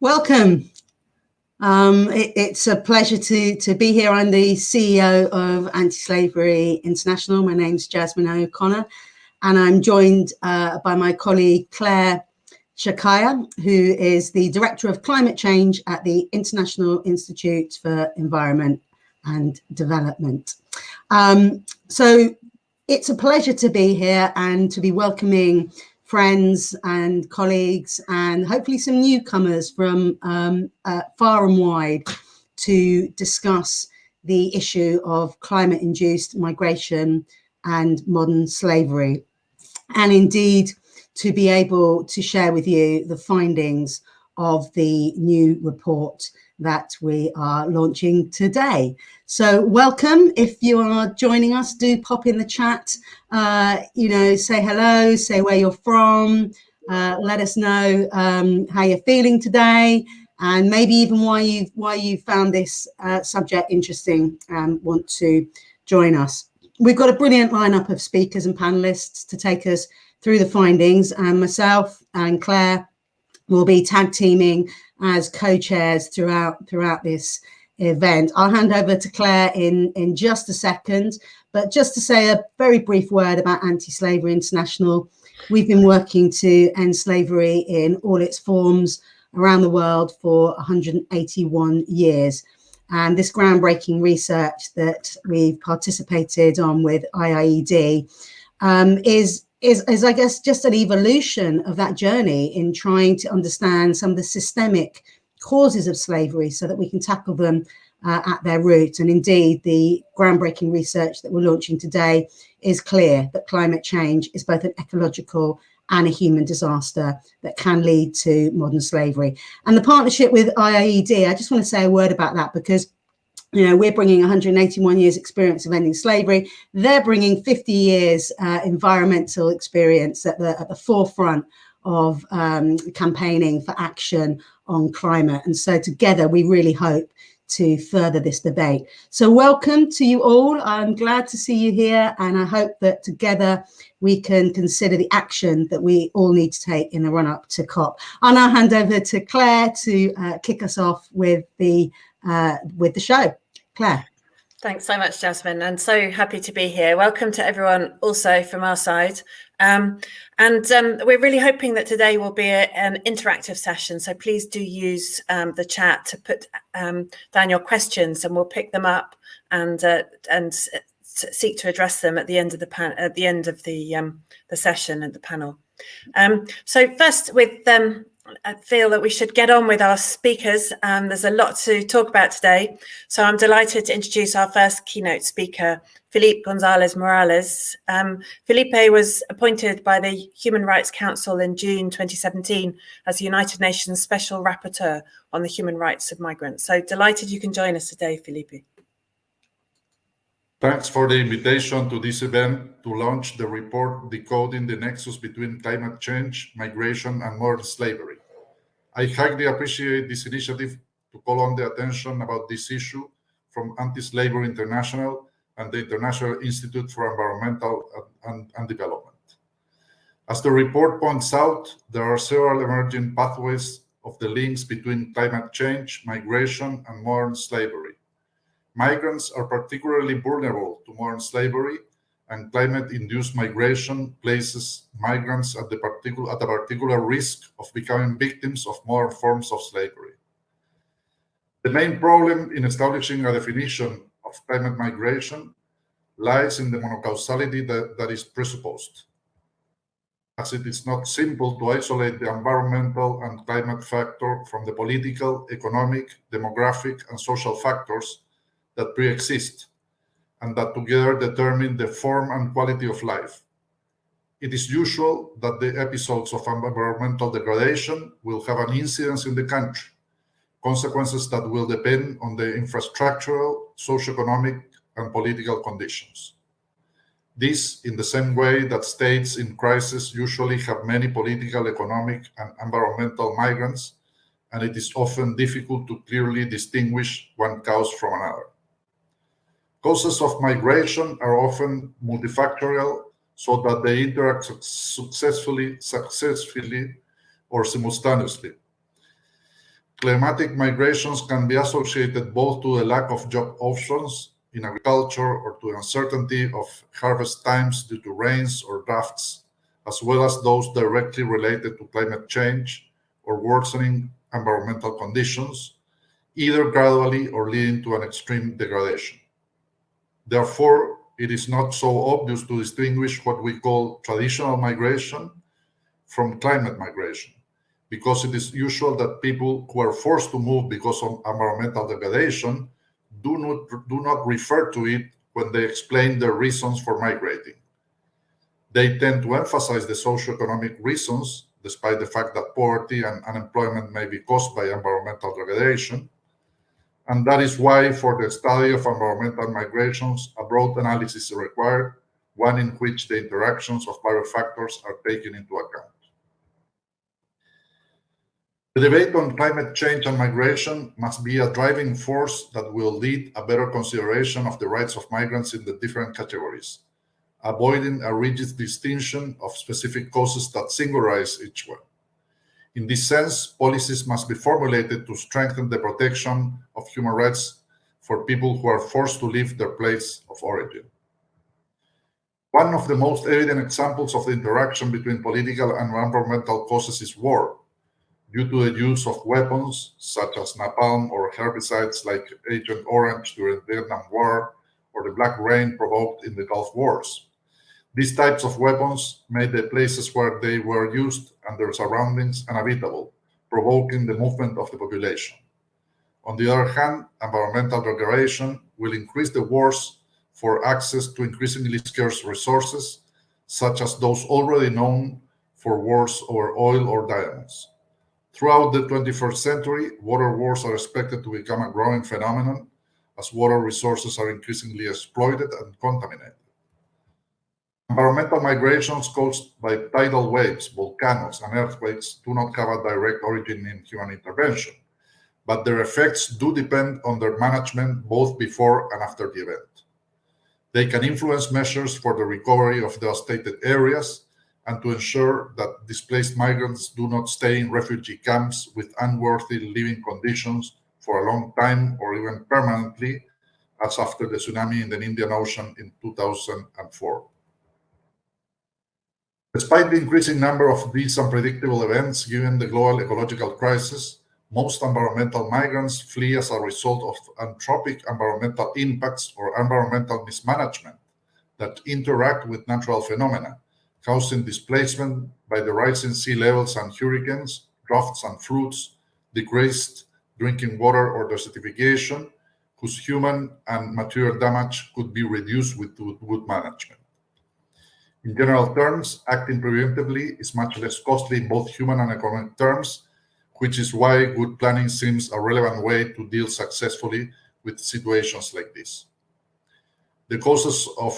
Welcome. Um, it, it's a pleasure to, to be here. I'm the CEO of Anti-Slavery International. My name's Jasmine O'Connor, and I'm joined uh, by my colleague Claire Shakya, who is the Director of Climate Change at the International Institute for Environment and Development. Um, so it's a pleasure to be here and to be welcoming friends and colleagues and hopefully some newcomers from um, uh, far and wide to discuss the issue of climate-induced migration and modern slavery. And indeed, to be able to share with you the findings of the new report that we are launching today. So welcome. If you are joining us, do pop in the chat, uh, you know, say hello, say where you're from, uh, let us know um, how you're feeling today and maybe even why you why you found this uh, subject interesting and want to join us. We've got a brilliant lineup of speakers and panelists to take us through the findings and myself and Claire will be tag teaming as co-chairs throughout throughout this event. I'll hand over to Claire in, in just a second, but just to say a very brief word about Anti-Slavery International. We've been working to end slavery in all its forms around the world for 181 years. And this groundbreaking research that we've participated on with IIED um, is is, is, I guess, just an evolution of that journey in trying to understand some of the systemic causes of slavery so that we can tackle them uh, at their root. And indeed, the groundbreaking research that we're launching today is clear that climate change is both an ecological and a human disaster that can lead to modern slavery. And the partnership with IIED, I just want to say a word about that because you know, we're bringing 181 years experience of ending slavery. They're bringing 50 years uh, environmental experience at the, at the forefront of um, campaigning for action on climate. And so together we really hope to further this debate. So welcome to you all. I'm glad to see you here and I hope that together we can consider the action that we all need to take in the run up to COP. I'll now hand over to Claire to uh, kick us off with the uh, with the show. Claire. Thanks so much, Jasmine, and so happy to be here. Welcome to everyone also from our side. Um, and um, we're really hoping that today will be a, an interactive session, so please do use um, the chat to put um, down your questions and we'll pick them up and uh, and seek to address them at the end of the pan at the end of the um, the session and the panel. Um, so first with I feel that we should get on with our speakers. Um, there's a lot to talk about today. So I'm delighted to introduce our first keynote speaker, Felipe Gonzalez Morales. Um, Felipe was appointed by the Human Rights Council in June 2017 as the United Nations Special Rapporteur on the Human Rights of Migrants. So delighted you can join us today, Felipe. Thanks for the invitation to this event to launch the report Decoding the Nexus Between Climate Change, Migration and Modern Slavery. I highly appreciate this initiative to call on the attention about this issue from Anti-Slavery International and the International Institute for Environmental and, and Development. As the report points out, there are several emerging pathways of the links between climate change, migration, and modern slavery. Migrants are particularly vulnerable to modern slavery, and climate-induced migration places migrants at, the at a particular risk of becoming victims of modern forms of slavery. The main problem in establishing a definition of climate migration lies in the monocausality that, that is presupposed, as it is not simple to isolate the environmental and climate factor from the political, economic, demographic, and social factors that pre-exist and that together determine the form and quality of life. It is usual that the episodes of environmental degradation will have an incidence in the country, consequences that will depend on the infrastructural, socioeconomic, and political conditions. This in the same way that states in crisis usually have many political, economic, and environmental migrants, and it is often difficult to clearly distinguish one cause from another. Causes of migration are often multifactorial so that they interact successfully, successfully or simultaneously. climatic migrations can be associated both to the lack of job options in agriculture or to uncertainty of harvest times due to rains or droughts, as well as those directly related to climate change or worsening environmental conditions, either gradually or leading to an extreme degradation. Therefore, it is not so obvious to distinguish what we call traditional migration from climate migration, because it is usual that people who are forced to move because of environmental degradation do not, do not refer to it when they explain their reasons for migrating. They tend to emphasize the socioeconomic reasons, despite the fact that poverty and unemployment may be caused by environmental degradation, and that is why for the study of environmental migrations, a broad analysis is required, one in which the interactions of various factors are taken into account. The debate on climate change and migration must be a driving force that will lead a better consideration of the rights of migrants in the different categories, avoiding a rigid distinction of specific causes that singularize each one. In this sense, policies must be formulated to strengthen the protection of human rights for people who are forced to leave their place of origin. One of the most evident examples of the interaction between political and environmental causes is war, due to the use of weapons such as napalm or herbicides like Agent Orange during the Vietnam War or the Black Rain provoked in the Gulf Wars. These types of weapons made the places where they were used and their surroundings uninhabitable, provoking the movement of the population. On the other hand, environmental degradation will increase the wars for access to increasingly scarce resources, such as those already known for wars over oil or diamonds. Throughout the 21st century, water wars are expected to become a growing phenomenon as water resources are increasingly exploited and contaminated. Environmental migrations caused by tidal waves, volcanoes, and earthquakes do not have a direct origin in human intervention, but their effects do depend on their management both before and after the event. They can influence measures for the recovery of devastated areas and to ensure that displaced migrants do not stay in refugee camps with unworthy living conditions for a long time or even permanently, as after the tsunami in the Indian Ocean in 2004. Despite the increasing number of these unpredictable events given the global ecological crisis, most environmental migrants flee as a result of anthropic environmental impacts or environmental mismanagement that interact with natural phenomena, causing displacement by the rising sea levels and hurricanes, droughts and floods, decreased drinking water or desertification, whose human and material damage could be reduced with good management. In general terms, acting preventively is much less costly in both human and economic terms, which is why good planning seems a relevant way to deal successfully with situations like this. The causes of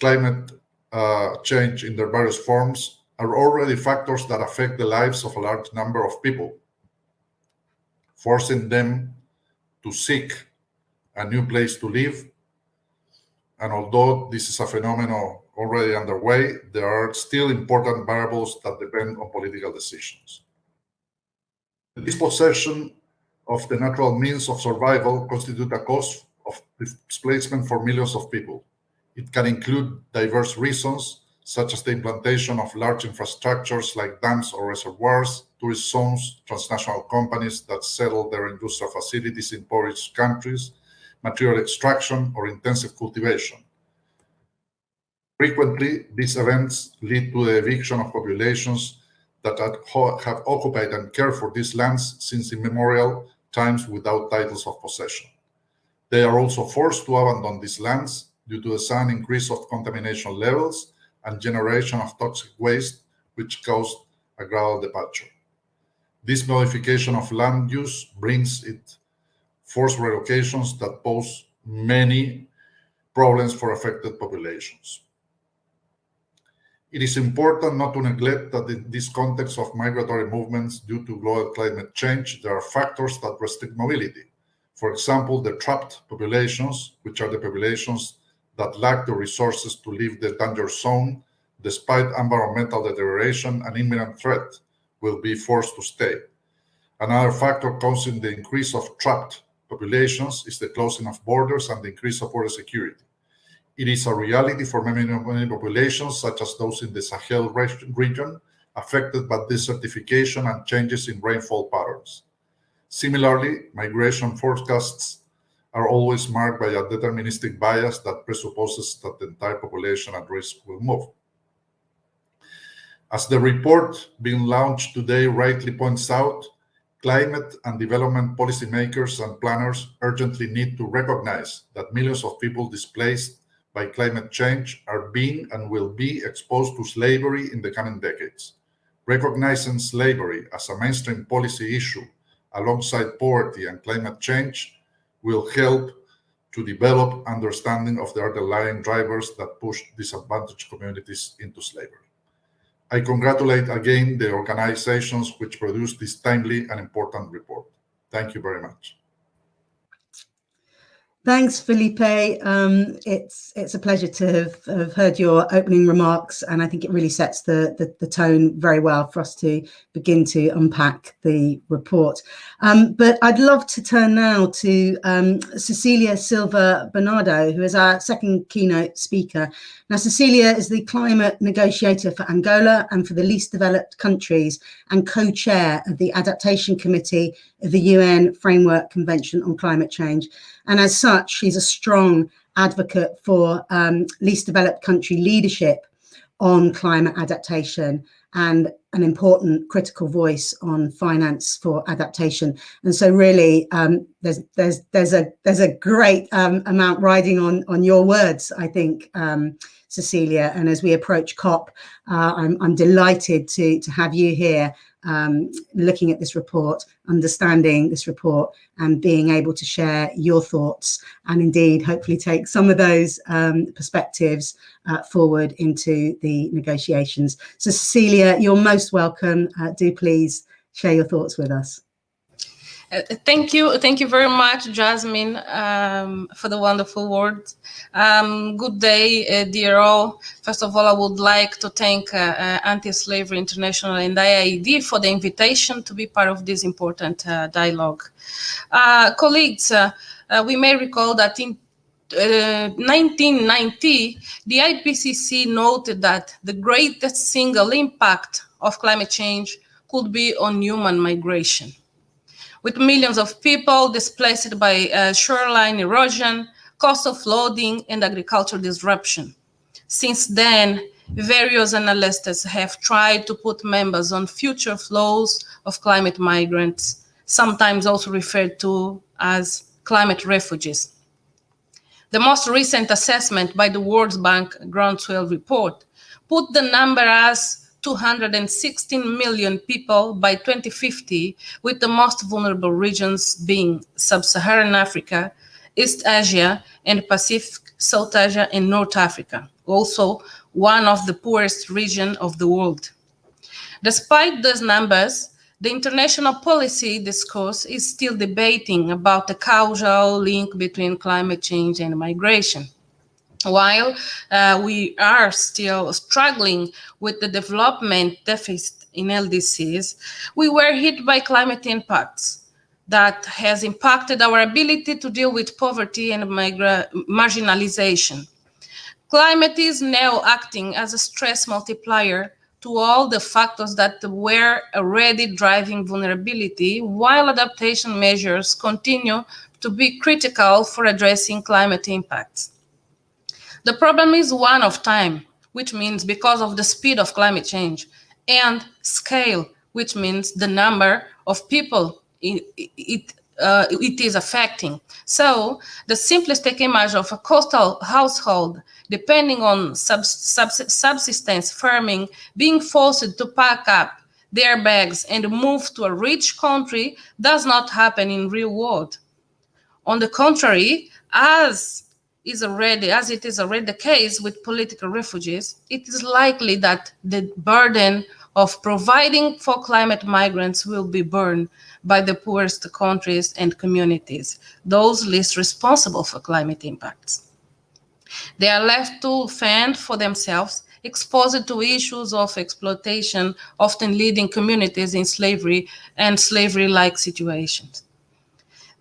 climate uh, change in their various forms are already factors that affect the lives of a large number of people, forcing them to seek a new place to live. And although this is a phenomenon already underway, there are still important variables that depend on political decisions. The dispossession of the natural means of survival constitute a cause of displacement for millions of people. It can include diverse reasons, such as the implantation of large infrastructures like dams or reservoirs, tourist zones, transnational companies that settle their industrial facilities in poorest countries, material extraction, or intensive cultivation. Frequently, these events lead to the eviction of populations that have occupied and cared for these lands since immemorial times without titles of possession. They are also forced to abandon these lands due to the sudden increase of contamination levels and generation of toxic waste, which caused a gradual departure. This modification of land use brings it forced relocations that pose many problems for affected populations. It is important not to neglect that in this context of migratory movements due to global climate change, there are factors that restrict mobility. For example, the trapped populations, which are the populations that lack the resources to leave the danger zone, despite environmental deterioration and imminent threat, will be forced to stay. Another factor causing the increase of trapped populations is the closing of borders and the increase of border security. It is a reality for many, many populations, such as those in the Sahel region, affected by desertification and changes in rainfall patterns. Similarly, migration forecasts are always marked by a deterministic bias that presupposes that the entire population at risk will move. As the report being launched today rightly points out, climate and development policymakers and planners urgently need to recognize that millions of people displaced by climate change are being and will be exposed to slavery in the coming decades. Recognizing slavery as a mainstream policy issue alongside poverty and climate change will help to develop understanding of the underlying drivers that push disadvantaged communities into slavery. I congratulate again the organizations which produced this timely and important report. Thank you very much. Thanks, Felipe. Um, it's it's a pleasure to have, have, heard your opening remarks, and I think it really sets the, the, the tone very well for us to begin to unpack the report. Um, but I'd love to turn now to um, Cecilia Silva Bernardo, who is our second keynote speaker. Now, Cecilia is the climate negotiator for Angola and for the least developed countries, and co-chair of the Adaptation Committee of the UN Framework Convention on Climate Change. And as such, she's a strong advocate for um, least developed country leadership on climate adaptation and an important critical voice on finance for adaptation. And so really um, there's there's there's a there's a great um, amount riding on on your words, I think, um, Cecilia. And as we approach COP, uh, I'm, I'm delighted to to have you here um, looking at this report, understanding this report and being able to share your thoughts and indeed hopefully take some of those um, perspectives uh, forward into the negotiations. So Cecilia, you're most welcome. Uh, do please share your thoughts with us. Uh, thank you. Thank you very much, Jasmine, um, for the wonderful words. Um, good day, uh, dear all. First of all, I would like to thank uh, uh Anti-Slavery International and IIED for the invitation to be part of this important uh, dialogue. Uh, colleagues, we may recall that in 1990, the IPCC noted that the greatest single impact of climate change could be on human migration with millions of people displaced by uh, shoreline erosion, coastal flooding, and agricultural disruption. Since then, various analysts have tried to put members on future flows of climate migrants, sometimes also referred to as climate refugees. The most recent assessment by the World Bank Groundswell report put the number as 216 million people by 2050, with the most vulnerable regions being Sub-Saharan Africa, East Asia, and Pacific, South Asia, and North Africa, also one of the poorest regions of the world. Despite those numbers, the international policy discourse is still debating about the causal link between climate change and migration. While uh, we are still struggling with the development deficit in LDCs, we were hit by climate impacts that has impacted our ability to deal with poverty and marginalization. Climate is now acting as a stress multiplier to all the factors that were already driving vulnerability, while adaptation measures continue to be critical for addressing climate impacts. The problem is one of time, which means because of the speed of climate change, and scale, which means the number of people it, it, uh, it is affecting. So the simplistic image of a coastal household, depending on sub, sub, subsistence farming, being forced to pack up their bags and move to a rich country does not happen in real world. On the contrary, as is already, as it is already the case with political refugees, it is likely that the burden of providing for climate migrants will be borne by the poorest countries and communities, those least responsible for climate impacts. They are left to fend for themselves exposed to issues of exploitation, often leading communities in slavery and slavery-like situations.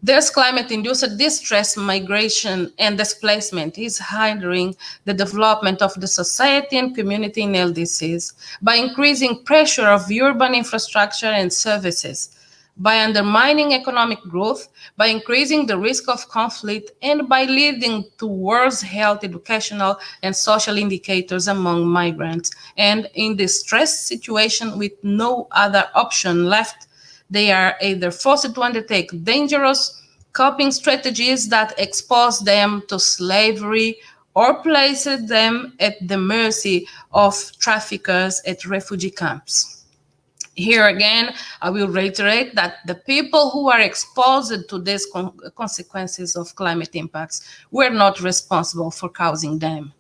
This climate-induced distress, migration, and displacement is hindering the development of the society and community in LDCs by increasing pressure of urban infrastructure and services, by undermining economic growth, by increasing the risk of conflict, and by leading to worse health, educational, and social indicators among migrants. And in this stress situation with no other option left, they are either forced to undertake dangerous coping strategies that expose them to slavery or place them at the mercy of traffickers at refugee camps. Here again, I will reiterate that the people who are exposed to these con consequences of climate impacts were not responsible for causing them.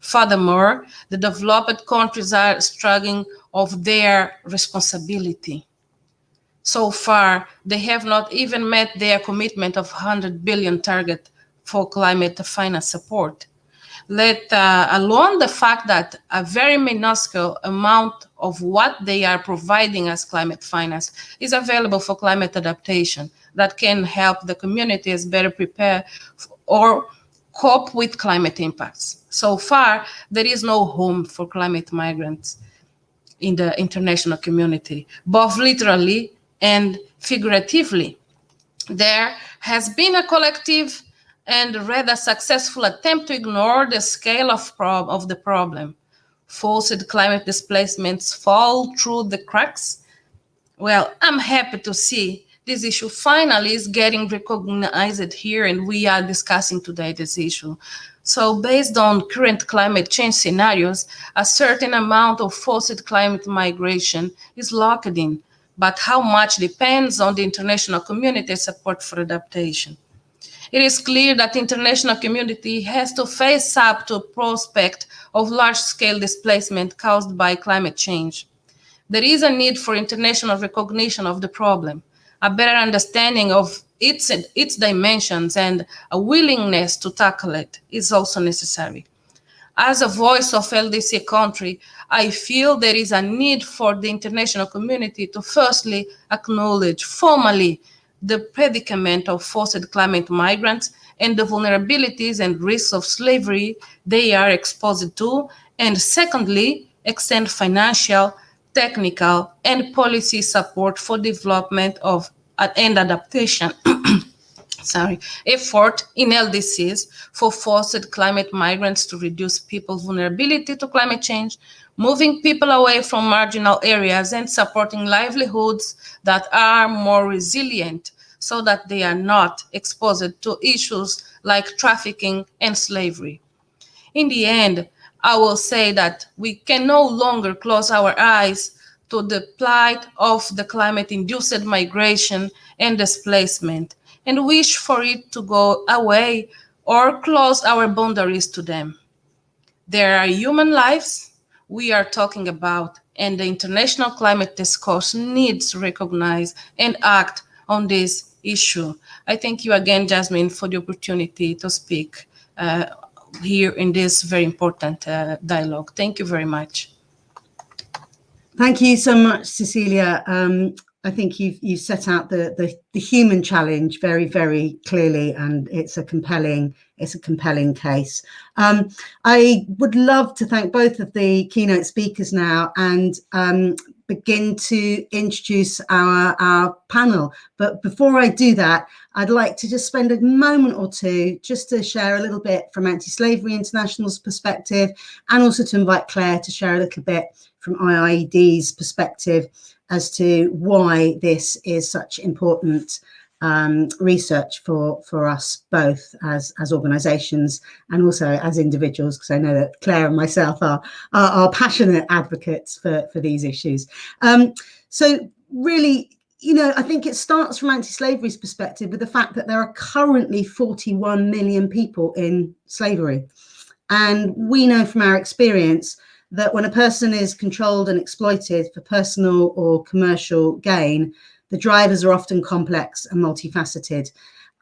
Furthermore, the developed countries are struggling of their responsibility. So far, they have not even met their commitment of 100 billion target for climate finance support. Let uh, alone the fact that a very minuscule amount of what they are providing as climate finance is available for climate adaptation that can help the communities better prepare or cope with climate impacts. So far, there is no home for climate migrants in the international community, both literally and figuratively. There has been a collective and rather successful attempt to ignore the scale of, of the problem. Forced climate displacements fall through the cracks. Well, I'm happy to see this issue finally is getting recognized here and we are discussing today this issue. So based on current climate change scenarios, a certain amount of forced climate migration is locked in but how much depends on the international community support for adaptation. It is clear that the international community has to face up to a prospect of large-scale displacement caused by climate change. There is a need for international recognition of the problem, a better understanding of its, its dimensions, and a willingness to tackle it is also necessary. As a voice of LDC country, I feel there is a need for the international community to firstly acknowledge formally the predicament of forced climate migrants and the vulnerabilities and risks of slavery they are exposed to, and secondly, extend financial, technical, and policy support for development of and adaptation sorry, effort in LDCs for forced climate migrants to reduce people's vulnerability to climate change, moving people away from marginal areas and supporting livelihoods that are more resilient so that they are not exposed to issues like trafficking and slavery. In the end, I will say that we can no longer close our eyes to the plight of the climate-induced migration and displacement and wish for it to go away or close our boundaries to them. There are human lives we are talking about, and the international climate discourse needs to recognize and act on this issue. I thank you again, Jasmine, for the opportunity to speak uh, here in this very important uh, dialogue. Thank you very much. Thank you so much, Cecilia. Um, I think you've you've set out the, the, the human challenge very very clearly, and it's a compelling it's a compelling case. Um, I would love to thank both of the keynote speakers now and um, begin to introduce our our panel. But before I do that, I'd like to just spend a moment or two just to share a little bit from Anti-Slavery International's perspective, and also to invite Claire to share a little bit from IIED's perspective as to why this is such important um, research for for us both as as organisations and also as individuals because I know that Claire and myself are are, are passionate advocates for for these issues. Um, so really, you know, I think it starts from anti-slavery's perspective with the fact that there are currently 41 million people in slavery, and we know from our experience that when a person is controlled and exploited for personal or commercial gain, the drivers are often complex and multifaceted.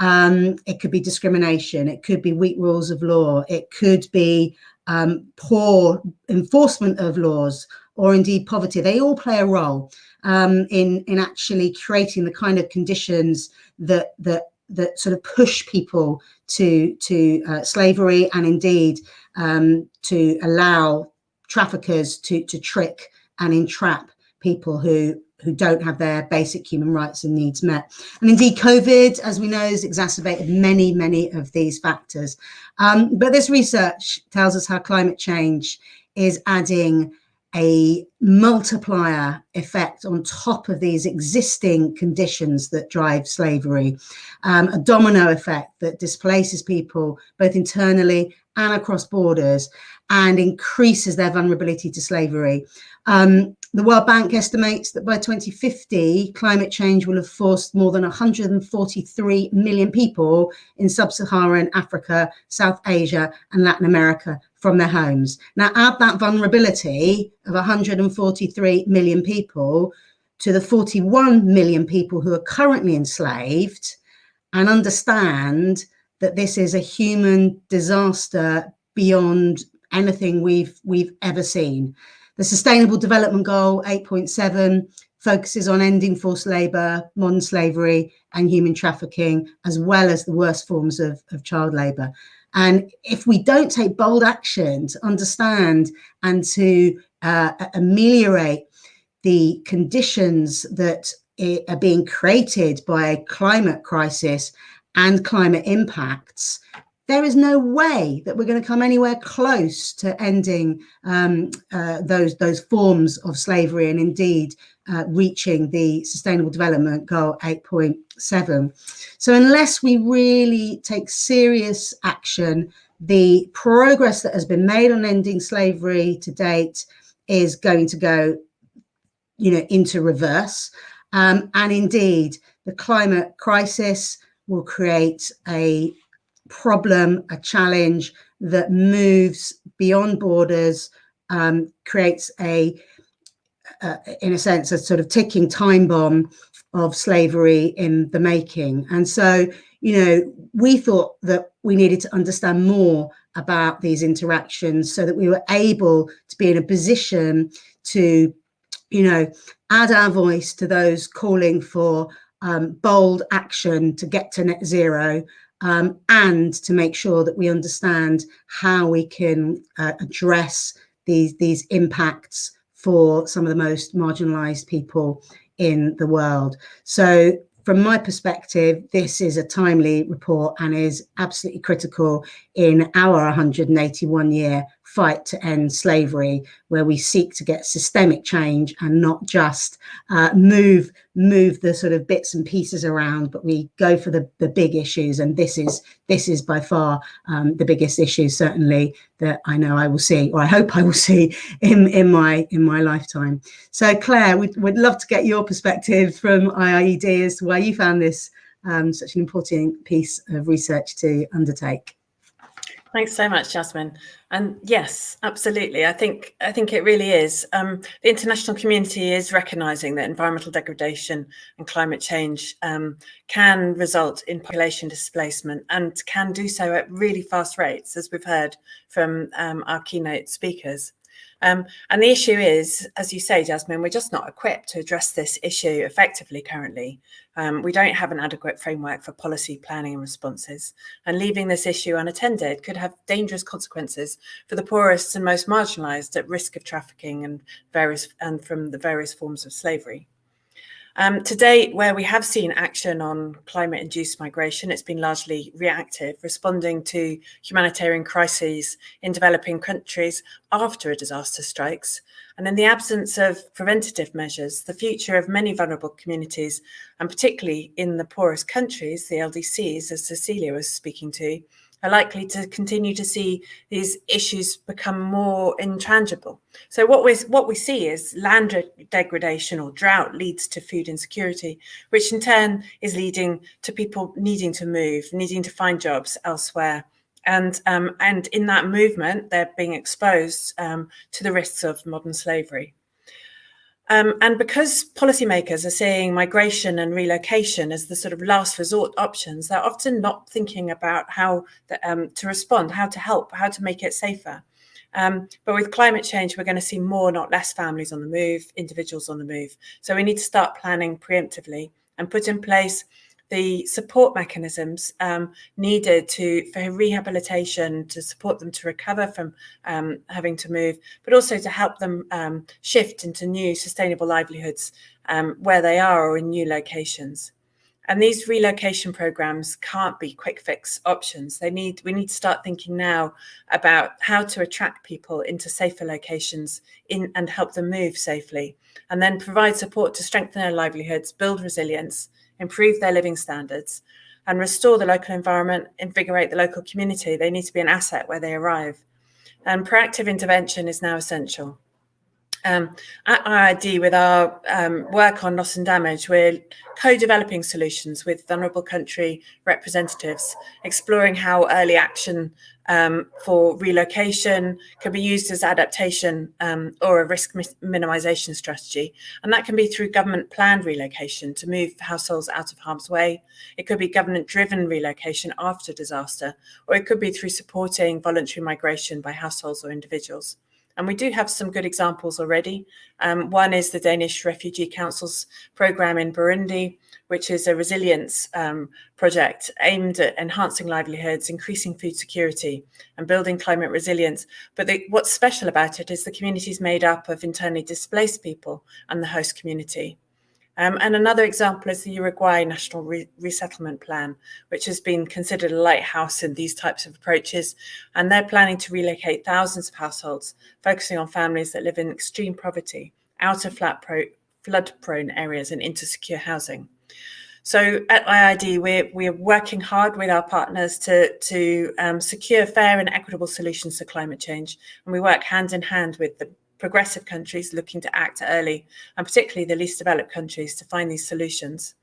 Um, it could be discrimination, it could be weak rules of law, it could be um, poor enforcement of laws, or indeed poverty, they all play a role um, in, in actually creating the kind of conditions that, that, that sort of push people to, to uh, slavery and indeed um, to allow traffickers to, to trick and entrap people who who don't have their basic human rights and needs met. And indeed, COVID, as we know, has exacerbated many, many of these factors. Um, but this research tells us how climate change is adding a multiplier effect on top of these existing conditions that drive slavery, um, a domino effect that displaces people both internally and across borders and increases their vulnerability to slavery. Um, the World Bank estimates that by 2050, climate change will have forced more than 143 million people in sub-Saharan Africa, South Asia and Latin America from their homes. Now add that vulnerability of 143 million people to the 41 million people who are currently enslaved and understand that this is a human disaster beyond anything we've we've ever seen. The Sustainable Development Goal 8.7 focuses on ending forced labour, modern slavery and human trafficking, as well as the worst forms of, of child labour. And if we don't take bold action to understand and to uh, ameliorate the conditions that are being created by a climate crisis and climate impacts, there is no way that we're going to come anywhere close to ending um, uh, those those forms of slavery and indeed uh, reaching the Sustainable Development Goal 8.7. So unless we really take serious action, the progress that has been made on ending slavery to date is going to go, you know, into reverse. Um, and indeed, the climate crisis will create a problem, a challenge that moves beyond borders, um, creates a, uh, in a sense, a sort of ticking time bomb of slavery in the making. And so, you know, we thought that we needed to understand more about these interactions so that we were able to be in a position to, you know, add our voice to those calling for um, bold action to get to net zero um, and to make sure that we understand how we can uh, address these, these impacts for some of the most marginalized people in the world. So from my perspective, this is a timely report and is absolutely critical in our 181 year fight to end slavery, where we seek to get systemic change and not just uh, move move the sort of bits and pieces around, but we go for the, the big issues. And this is this is by far um, the biggest issue, certainly that I know I will see, or I hope I will see in, in my in my lifetime. So Claire, we'd, we'd love to get your perspective from IIED as to why you found this um, such an important piece of research to undertake. Thanks so much, Jasmine. And yes, absolutely. I think I think it really is. Um, the international community is recognising that environmental degradation and climate change um, can result in population displacement and can do so at really fast rates, as we've heard from um, our keynote speakers. Um, and the issue is, as you say, Jasmine, we're just not equipped to address this issue effectively currently. Um, we don't have an adequate framework for policy planning and responses. And leaving this issue unattended could have dangerous consequences for the poorest and most marginalized at risk of trafficking and various and from the various forms of slavery. Um, to date, where we have seen action on climate-induced migration, it's been largely reactive, responding to humanitarian crises in developing countries after a disaster strikes. And in the absence of preventative measures, the future of many vulnerable communities, and particularly in the poorest countries, the LDCs, as Cecilia was speaking to, are likely to continue to see these issues become more intangible. So what we what we see is land degradation or drought leads to food insecurity, which in turn is leading to people needing to move, needing to find jobs elsewhere. And, um, and in that movement, they're being exposed um, to the risks of modern slavery. Um, and because policymakers are seeing migration and relocation as the sort of last resort options, they're often not thinking about how the, um, to respond, how to help, how to make it safer. Um, but with climate change, we're going to see more, not less families on the move, individuals on the move. So we need to start planning preemptively and put in place the support mechanisms um, needed to for rehabilitation to support them to recover from um, having to move, but also to help them um, shift into new sustainable livelihoods um, where they are or in new locations. And these relocation programs can't be quick fix options. They need we need to start thinking now about how to attract people into safer locations in and help them move safely, and then provide support to strengthen their livelihoods, build resilience, improve their living standards, and restore the local environment, invigorate the local community. They need to be an asset where they arrive. And proactive intervention is now essential. Um, at IIED, with our um, work on loss and damage, we're co-developing solutions with vulnerable country representatives, exploring how early action um, for relocation can be used as adaptation um, or a risk minimization strategy. And that can be through government planned relocation to move households out of harm's way. It could be government driven relocation after disaster, or it could be through supporting voluntary migration by households or individuals. And we do have some good examples already. Um, one is the Danish Refugee Council's program in Burundi, which is a resilience um, project aimed at enhancing livelihoods, increasing food security, and building climate resilience. But the, what's special about it is the community is made up of internally displaced people and the host community. Um, and another example is the Uruguay National Re Resettlement Plan, which has been considered a lighthouse in these types of approaches. And they're planning to relocate thousands of households, focusing on families that live in extreme poverty, out of flood-prone areas and into secure housing. So at IIED, we're, we're working hard with our partners to, to um, secure fair and equitable solutions to climate change. And we work hand in hand with the progressive countries looking to act early, and particularly the least developed countries to find these solutions.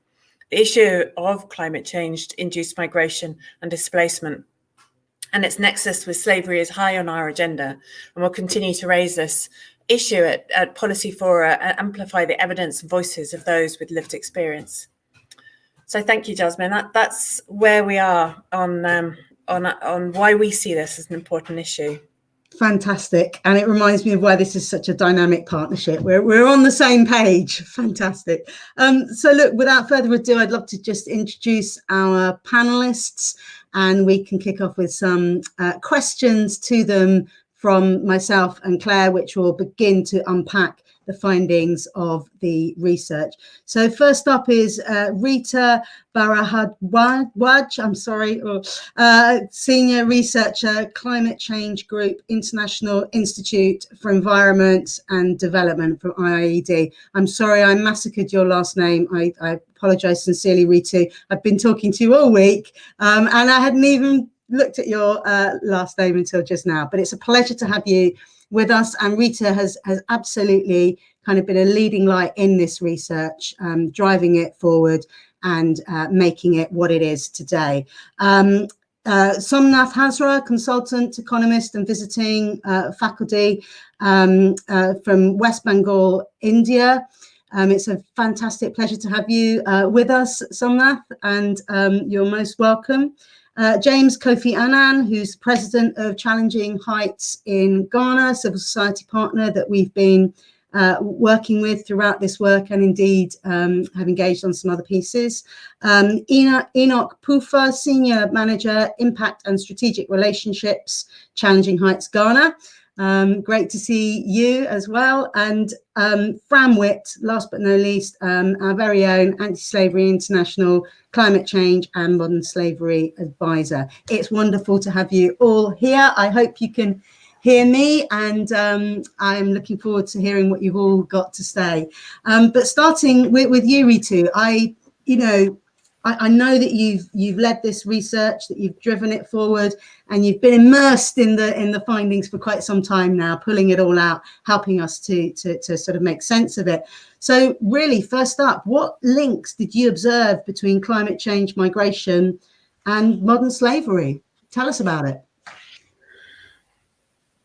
The issue of climate change induced migration and displacement and its nexus with slavery is high on our agenda, and we'll continue to raise this issue at, at Policy Fora and amplify the evidence and voices of those with lived experience. So thank you, Jasmine. That, that's where we are on, um, on, on why we see this as an important issue fantastic. And it reminds me of why this is such a dynamic partnership. We're, we're on the same page. Fantastic. Um, so look without further ado i'd love to just introduce our panelists and we can kick off with some uh, questions to them from myself and claire which will begin to unpack the findings of the research. So first up is uh, Rita Bharadwaj, I'm sorry, or, uh, Senior Researcher, Climate Change Group, International Institute for Environment and Development from IIED. I'm sorry I massacred your last name. I, I apologize sincerely, Rita. I've been talking to you all week um, and I hadn't even looked at your uh, last name until just now, but it's a pleasure to have you with us. And Rita has, has absolutely kind of been a leading light in this research, um, driving it forward and uh, making it what it is today. Um, uh, Somnath Hazra, consultant, economist and visiting uh, faculty um, uh, from West Bengal, India. Um, it's a fantastic pleasure to have you uh, with us, Somnath, and um, you're most welcome. Uh, James Kofi Annan, who's president of Challenging Heights in Ghana, civil society partner that we've been uh, working with throughout this work and indeed um, have engaged on some other pieces. Um, Enoch, Enoch Pufa, Senior Manager, Impact and Strategic Relationships, Challenging Heights Ghana. Um, great to see you as well. And um, Fran Witt, last but no least, um, our very own Anti-Slavery International Climate Change and Modern Slavery Advisor. It's wonderful to have you all here. I hope you can hear me and um, I'm looking forward to hearing what you've all got to say. Um, but starting with, with you, Ritu, I, you know, I, I, know that you've you've led this research, that you've driven it forward, and you've been immersed in the in the findings for quite some time now, pulling it all out, helping us to to, to sort of make sense of it. So really, first up, what links did you observe between climate change, migration, and modern slavery? Tell us about it.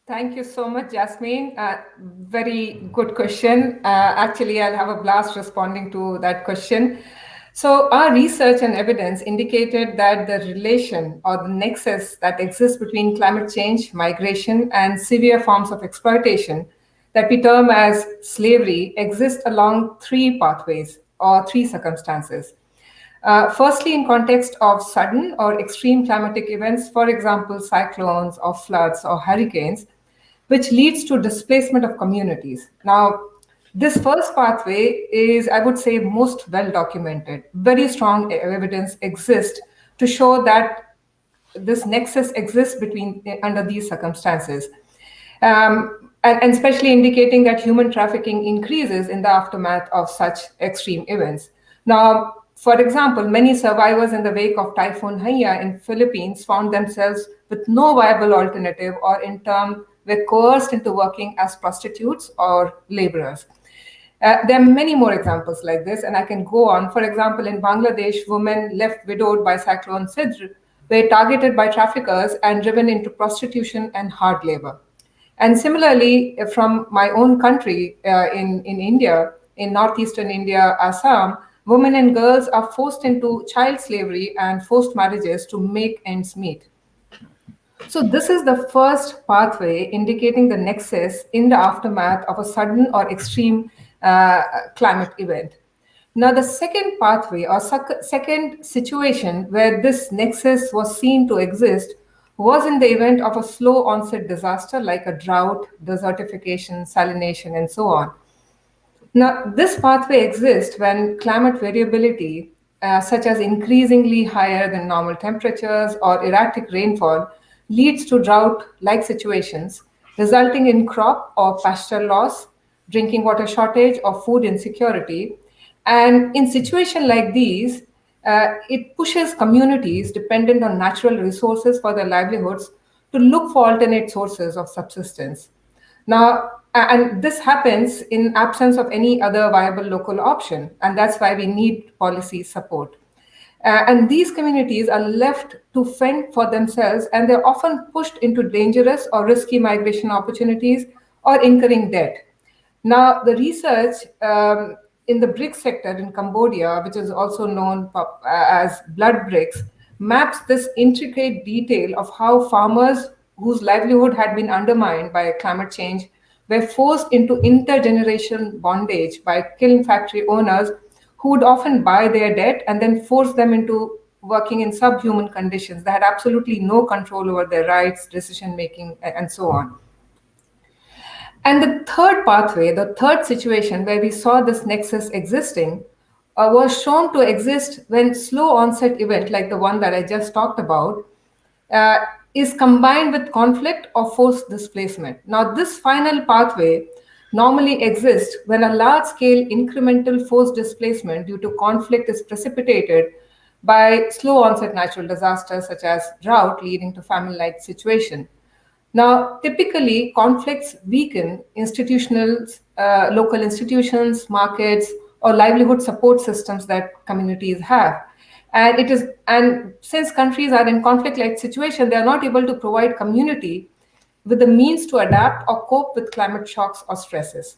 Thank you so much, Jasmine. Uh, very good question. Uh, actually, I'll have a blast responding to that question. So our research and evidence indicated that the relation or the nexus that exists between climate change, migration, and severe forms of exploitation that we term as slavery exists along three pathways or three circumstances. Uh, firstly, in context of sudden or extreme climatic events, for example, cyclones or floods or hurricanes, which leads to displacement of communities. Now, this first pathway is, I would say, most well documented. Very strong evidence exists to show that this nexus exists between under these circumstances. Um, and, and especially indicating that human trafficking increases in the aftermath of such extreme events. Now, for example, many survivors in the wake of Typhoon Haiyan in Philippines found themselves with no viable alternative or in turn were coerced into working as prostitutes or laborers. Uh, there are many more examples like this, and I can go on. For example, in Bangladesh, women left widowed by Cyclone Sidr were targeted by traffickers and driven into prostitution and hard labor. And similarly, from my own country uh, in, in India, in northeastern India, Assam, women and girls are forced into child slavery and forced marriages to make ends meet. So this is the first pathway indicating the nexus in the aftermath of a sudden or extreme uh, climate event. Now, the second pathway or second situation where this nexus was seen to exist was in the event of a slow onset disaster like a drought, desertification, salination, and so on. Now, this pathway exists when climate variability, uh, such as increasingly higher than normal temperatures or erratic rainfall, leads to drought-like situations, resulting in crop or pasture loss, drinking water shortage, or food insecurity. And in situations like these, uh, it pushes communities dependent on natural resources for their livelihoods to look for alternate sources of subsistence. Now, and this happens in absence of any other viable local option, and that's why we need policy support. Uh, and these communities are left to fend for themselves, and they're often pushed into dangerous or risky migration opportunities or incurring debt. Now, the research um, in the brick sector in Cambodia, which is also known uh, as blood bricks, maps this intricate detail of how farmers whose livelihood had been undermined by climate change were forced into intergenerational bondage by kiln factory owners who would often buy their debt and then force them into working in subhuman conditions. They had absolutely no control over their rights, decision making, and so on. And the third pathway, the third situation where we saw this nexus existing, uh, was shown to exist when slow onset event, like the one that I just talked about, uh, is combined with conflict or forced displacement. Now, this final pathway normally exists when a large-scale incremental forced displacement due to conflict is precipitated by slow onset natural disasters such as drought leading to famine-like situation. Now, typically conflicts weaken institutional, uh, local institutions, markets, or livelihood support systems that communities have. And it is, and since countries are in conflict-like situation, they are not able to provide community with the means to adapt or cope with climate shocks or stresses.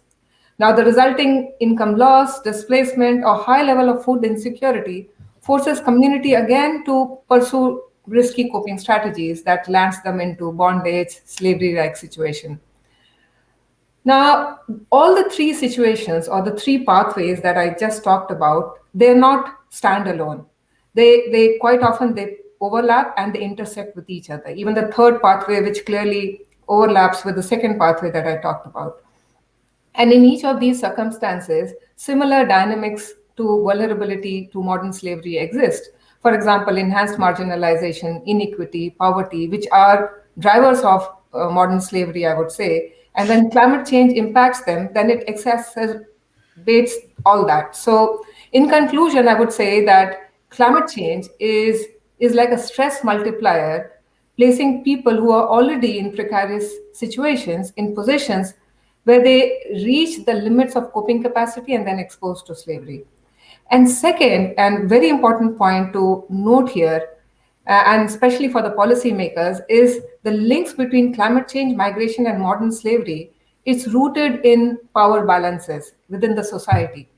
Now, the resulting income loss, displacement, or high level of food insecurity forces community again to pursue risky coping strategies that lands them into bondage, slavery-like situation. Now, all the three situations or the three pathways that I just talked about, they're not standalone. They, they quite often, they overlap and they intersect with each other. Even the third pathway, which clearly overlaps with the second pathway that I talked about. And in each of these circumstances, similar dynamics to vulnerability to modern slavery exist. For example, enhanced marginalization, inequity, poverty, which are drivers of uh, modern slavery, I would say. And when climate change impacts them, then it exacerbates all that. So in conclusion, I would say that climate change is, is like a stress multiplier placing people who are already in precarious situations in positions where they reach the limits of coping capacity and then exposed to slavery. And second, and very important point to note here, uh, and especially for the policymakers, is the links between climate change, migration, and modern slavery. It's rooted in power balances within the society.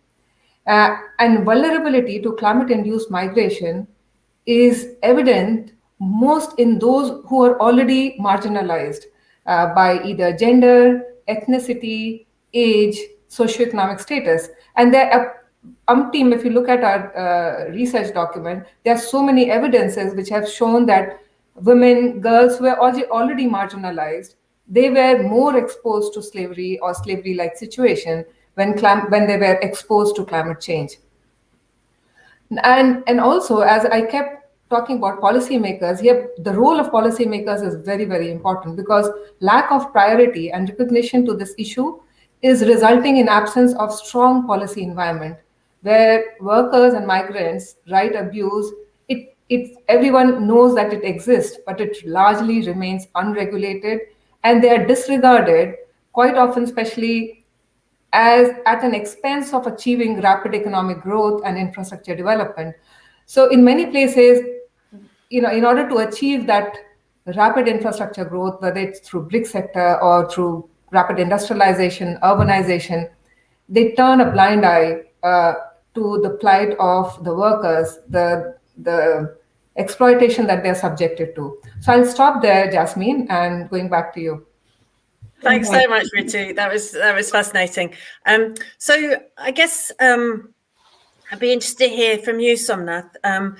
Uh, and vulnerability to climate-induced migration is evident most in those who are already marginalized uh, by either gender, ethnicity, age, socioeconomic status. And there are umpteen, if you look at our uh, research document, there are so many evidences which have shown that women, girls who were already, already marginalized, they were more exposed to slavery or slavery-like situation when, when they were exposed to climate change. And, and also, as I kept talking about policymakers, here the role of policymakers is very, very important because lack of priority and recognition to this issue is resulting in absence of strong policy environment where workers and migrants right abuse it it everyone knows that it exists but it largely remains unregulated and they are disregarded quite often especially as at an expense of achieving rapid economic growth and infrastructure development. So in many places you know, in order to achieve that rapid infrastructure growth, whether it's through brick sector or through rapid industrialization, urbanization, they turn a blind eye uh, to the plight of the workers, the the exploitation that they're subjected to. So I'll stop there, Jasmine, and going back to you. Thanks so much, Ritu. That was that was fascinating. Um, so I guess um, I'd be interested to hear from you, Somnath. Um,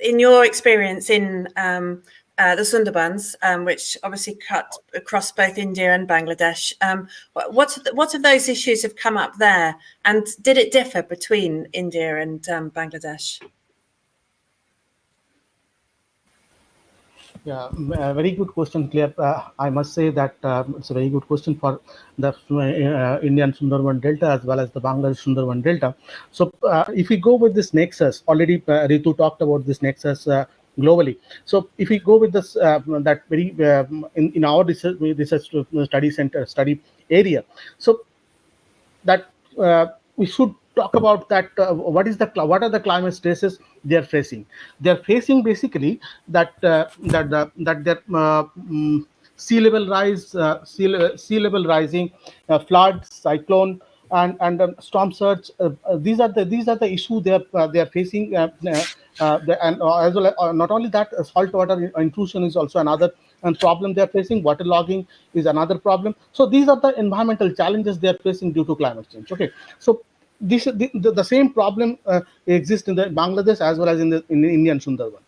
in your experience in um, uh, the Sundarbans, um, which obviously cut across both India and Bangladesh, um, what what of those issues have come up there, and did it differ between India and um, Bangladesh? Yeah, a very good question, Claire. Uh, I must say that uh, it's a very good question for the uh, Indian Sundarban Delta as well as the Bangladesh Sundarban Delta. So uh, if we go with this nexus, already uh, Ritu talked about this nexus uh, globally. So if we go with this, that very in, in our research, research study center study area, so that we should talk about that uh, what is the what are the climate stresses they are facing they are facing basically that uh, that the, that their uh, um, sea level rise uh, sea, sea level rising uh, flood cyclone and and um, storm surge uh, uh, these are the these are the issue they are uh, they are facing uh, and as well not only that salt water intrusion is also another and problem they are facing water logging is another problem so these are the environmental challenges they are facing due to climate change okay so this the, the, same problem uh, exists in the Bangladesh as well as in the in the Indian Sundarban.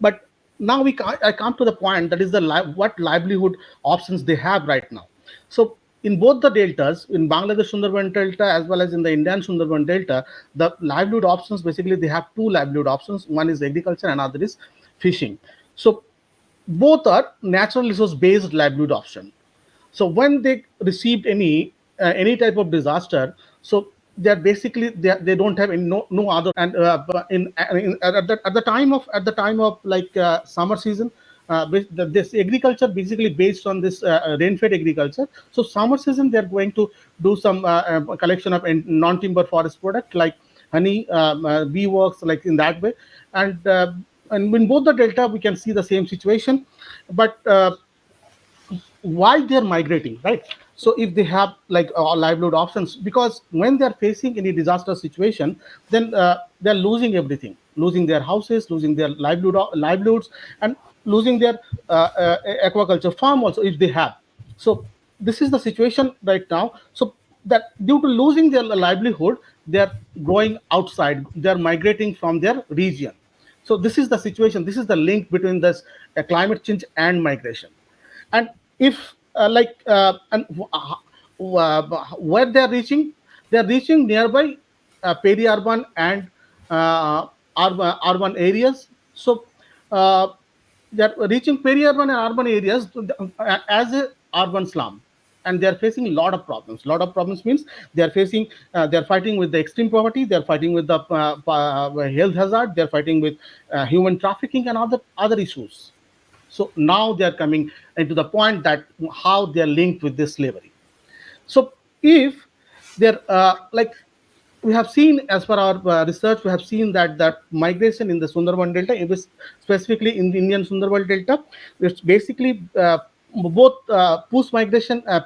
But now we I come to the point that is the li what livelihood options they have right now. So in both the deltas, in Bangladesh Sundarban Delta as well as in the Indian Sundarban Delta, the livelihood options basically they have two livelihood options. One is agriculture, another is fishing. So both are natural resource based livelihood option. So when they received any uh, any type of disaster, so they're basically they, they don't have any, no no other and uh, in, in, at, the, at the time of at the time of like uh, summer season uh, this agriculture basically based on this uh, rain-fed agriculture. So summer season they're going to do some uh, um, collection of non-timber forest product like honey um, uh, bee works like in that way. And and in both the delta we can see the same situation. But why they're migrating right? So if they have like uh, livelihood options because when they're facing any disaster situation then uh, they're losing everything. Losing their houses losing their livelihood livelihoods. And losing their uh, uh, aquaculture farm also if they have. So this is the situation right now. So that due to losing their livelihood they're going outside they're migrating from their region. So this is the situation this is the link between this uh, climate change and migration. And if uh, like uh, and uh, where they are reaching, they are reaching nearby peri-urban and urban, urban areas. So they are reaching peri-urban and urban areas as a urban slum and they are facing a lot of problems. A lot of problems means they are facing, uh, they are fighting with the extreme poverty, they are fighting with the uh, uh, health hazard, they are fighting with human trafficking and other other issues. So now they are coming into the point that how they are linked with this slavery. So if they're uh, like we have seen as per our uh, research, we have seen that that migration in the Sundarban Delta, specifically in the Indian Sundarban Delta, it's basically uh, both uh, push migration uh,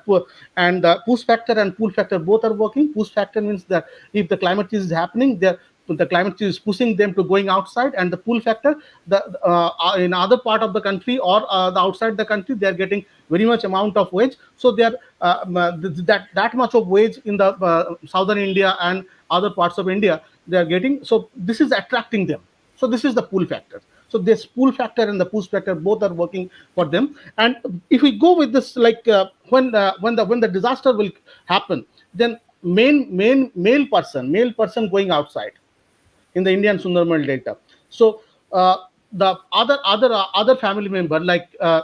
and uh, push factor and pull factor both are working. Push factor means that if the climate change is happening, there the climate change is pushing them to going outside and the pull factor the uh, uh in other part of the country or uh, the outside the country they are getting very much amount of wage. So they are uh, that that much of wage in the uh, southern india and other parts of india they are getting. So this is attracting them. So this is the pull factor. So this pull factor and the push factor both are working for them. And if we go with this, like uh, when uh, when the when the disaster will happen, then main main male person male person going outside in the Indian Sundarban Delta. So uh, the other other uh, other family member like uh,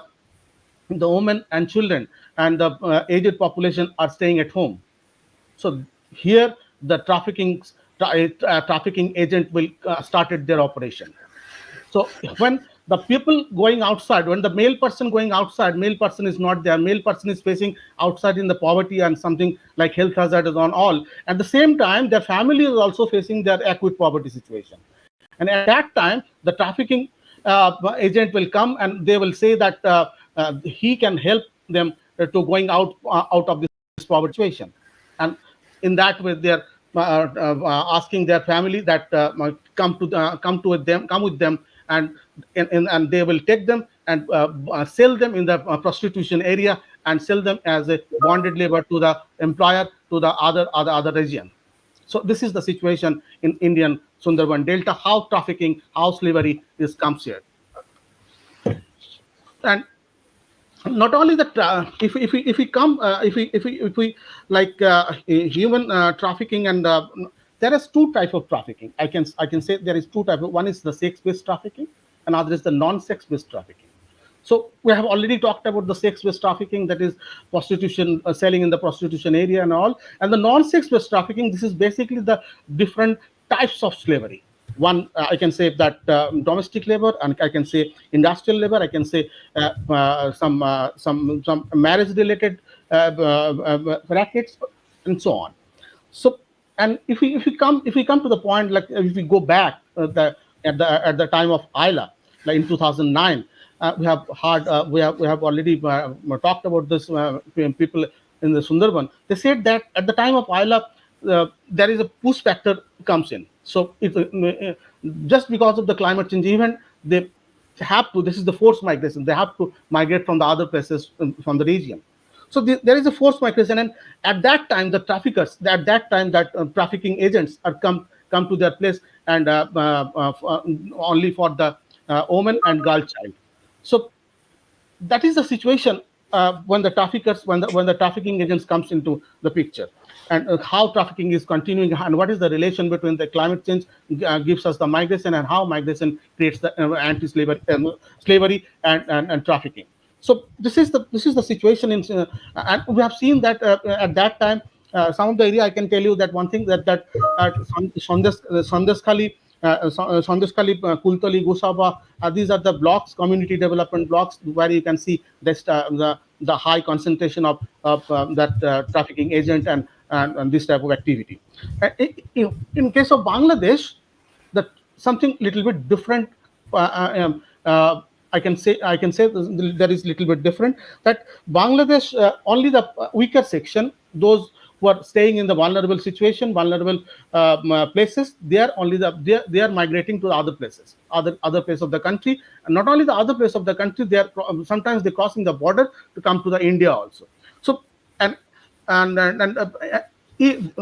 the women and children and the aged population are staying at home. So here the trafficking trafficking agent will started their operation so when the people going outside, when the male person going outside, male person is not there, male person is facing outside in the poverty and something like health hazard is on all. At the same time, their family is also facing their acute poverty situation. And at that time, the trafficking uh, agent will come and they will say that uh, uh, he can help them to going out uh, out of this poverty situation. And in that way, they're uh, uh, asking their family that come to come to with them, come with them and and, and they will take them and uh, uh, sell them in the uh, prostitution area and sell them as a bonded labor to the employer to the other other other region. So this is the situation in indian sundarban delta how trafficking how slavery is comes here. And not only that uh, if, if we if we come uh, if we if we if we like uh, human trafficking and there is two type of trafficking. I can I can say there is two type. One is the sex-based trafficking, another is the non-sex-based trafficking. So we have already talked about the sex-based trafficking, that is prostitution, uh, selling in the prostitution area and all. And the non-sex-based trafficking, this is basically the different types of slavery. One, uh, I can say that uh, domestic labor, and I can say industrial labor. I can say uh, uh, some uh, some some marriage-related rackets, and so on. So and if we if we come if we come to the point like if we go back uh, the, at the at the time of Aila, like in 2009, uh, we have had uh, we have we have already uh, talked about this uh, people in the Sundarban. They said that at the time of uh, there is a push factor comes in. So it, just because of the climate change event, they have to. This is the forced migration. They have to migrate from the other places um, from the region. So the, there is a forced migration, and at that time, the traffickers, at that time, that uh, trafficking agents are come come to their place and uh, uh, uh, uh only for the woman and girl child. So that is the situation when the traffickers, when the when the trafficking agents comes into the picture, and how trafficking is continuing, and what is the relation between the climate change gives us the migration, and how migration creates the anti-slavery um, slavery and, and and trafficking. So this is the this is the situation in, uh, and we have seen that uh, at that time. Uh, some of the area I can tell you that one thing that that uh, Sandesh uh, Kultali, Gosaba, uh, these are the blocks, community development blocks, where you can see this, uh, the the high concentration of, of that trafficking agent and, and, and this type of activity. In, in, case of Bangladesh, that something little bit different. Um, I can say I can say there is little bit different that Bangladesh uh, only the weaker section those who are staying in the vulnerable situation vulnerable um, uh, places they are only the they are, they are migrating to the other places other other place of the country. And not only the other place of the country they are sometimes they're crossing the border to come to the India also. So and and and, and uh,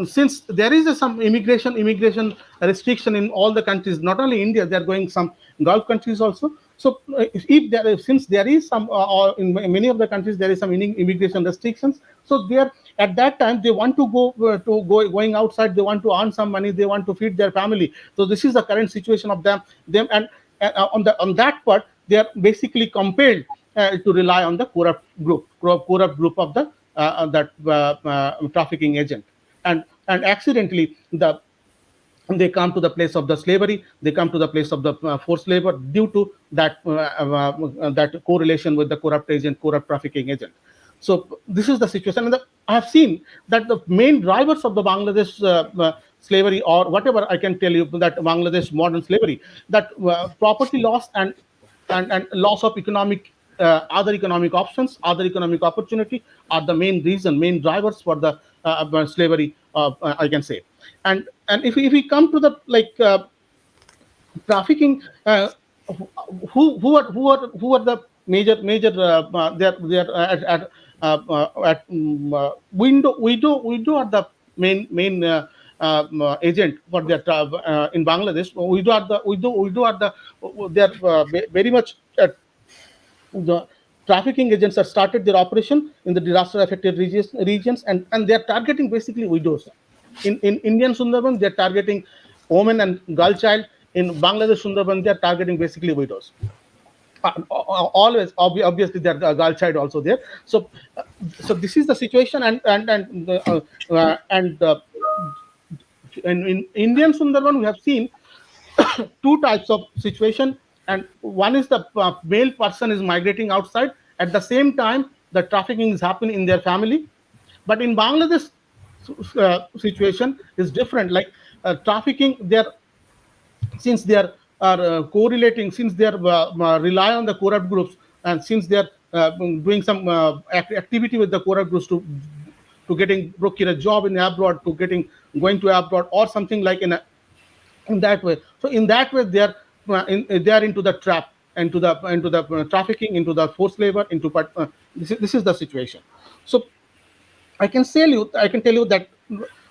since there is a, some immigration immigration restriction in all the countries not only india they are going some gulf countries also so uh, if there is, since there is some, uh, or in many of the countries there is some immigration restrictions, so there at that time they want to go uh, to go going outside, they want to earn some money, they want to feed their family. So this is the current situation of them. Them and uh, on the on that part they are basically compelled uh, to rely on the corrupt group, corrupt group of the uh, that trafficking agent, and and accidentally the they come to the place of the slavery they come to the place of the uh, forced labor due to that uh, uh, that correlation with the corrupt agent corrupt trafficking agent so this is the situation and the, i have seen that the main drivers of the bangladesh uh, uh, slavery or whatever i can tell you that bangladesh modern slavery that uh, property loss and, and and loss of economic other economic options, other economic opportunity are the main reason, main drivers for the slavery, I can say. And and if, if we come to the like uh, trafficking, uh, who who are who are who are the major major they're they're at at, at um, window window window are the main main uh, agent for their uh, in Bangladesh. We do are the we do we do are the they are uh, very much the trafficking agents have started their operation in the disaster affected regions, regions and and they are targeting basically widows. In in Indian Sundarban they are targeting women and girl child. In Bangladesh Sundarban they are targeting basically widows. Uh, always obviously there are girl child also there so uh, so this is the situation and and and uh, and in, in Indian Sundarban, we have seen two types of situation. And one is the uh, male person is migrating outside. At the same time, the trafficking is happening in their family. But in Bangladesh uh, situation is different. Like uh, trafficking, they're since they are, are uh, correlating, since they are uh, uh, rely on the corrupt groups, and since they are doing some activity with the corrupt groups to to getting procure a job in abroad, to getting going to abroad, or something like in a, in that way. So in that way, they are uh, in, they are into the trap, into the into the uh, trafficking, into the forced labor, into uh, this is this is the situation. So I can tell you, I can tell you that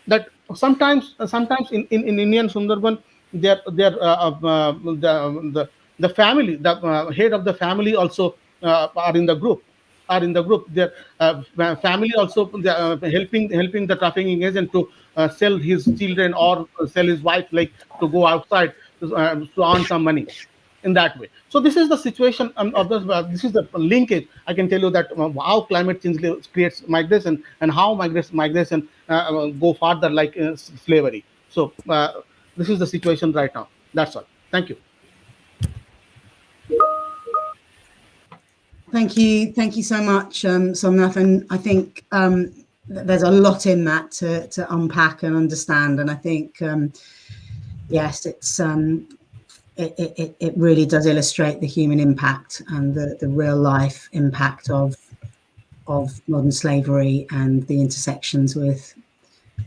that sometimes sometimes in in, in Indian Sundarban, their their uh, uh, the, the the family, the uh, head of the family also are in the group are in the group. Their uh, family also uh, helping helping the trafficking agent to uh, sell his children or sell his wife, like to go outside to, uh, to earn some money in that way. So this is the situation um, of this. Uh, this is the linkage. I can tell you that uh, how climate change creates migration and how migration migration go further like slavery. So this is the situation right now. That's all. Thank you. Thank you. Thank you so much, um, Somnath. And I think um, there's a lot in that to, to unpack and understand. And I think, um, yes, it's um, it, it, it really does illustrate the human impact and the, the real life impact of of modern slavery and the intersections with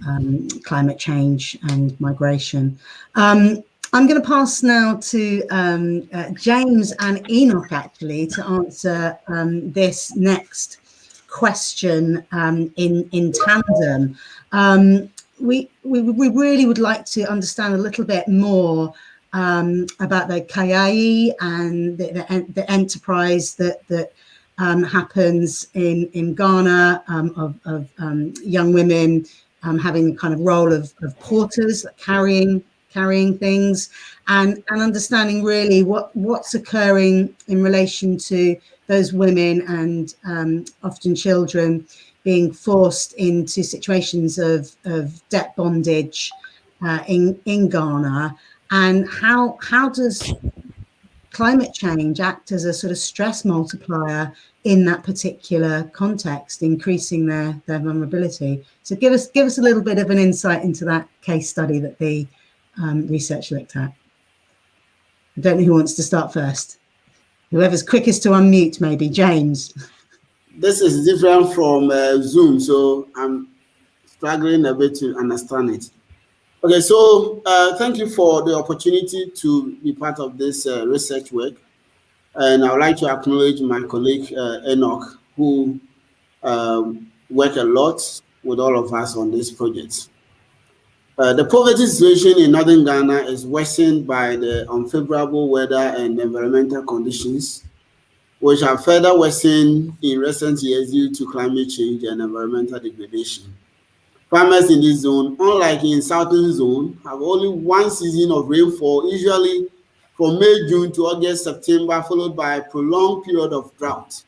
um, climate change and migration. Um, I'm going to pass now to um, uh, James and Enoch actually to answer um, this next question um, in in tandem. Um, we, we we really would like to understand a little bit more um, about the Kayaye and the, the, the enterprise that that um, happens in in Ghana of, of young women having the kind of role of, of porters carrying carrying things and, and understanding really what, what's occurring in relation to those women and um, often children being forced into situations of, of debt bondage uh, in, in Ghana and how, how does climate change act as a sort of stress multiplier in that particular context, increasing their, their vulnerability. So give us give us a little bit of an insight into that case study that the um, research looked at. I don't know who wants to start first. Whoever's quickest to unmute, maybe. James. This is different from uh, Zoom, so I'm struggling a bit to understand it. Okay, so uh, thank you for the opportunity to be part of this uh, research work. And I would like to acknowledge my colleague uh, Enoch, who um, worked a lot with all of us on this project. Uh, the poverty situation in northern Ghana is worsened by the unfavorable weather and environmental conditions, which have further worsened in recent years due to climate change and environmental degradation. Farmers in this zone, unlike in southern zone, have only one season of rainfall, usually from May, June to August, September, followed by a prolonged period of drought.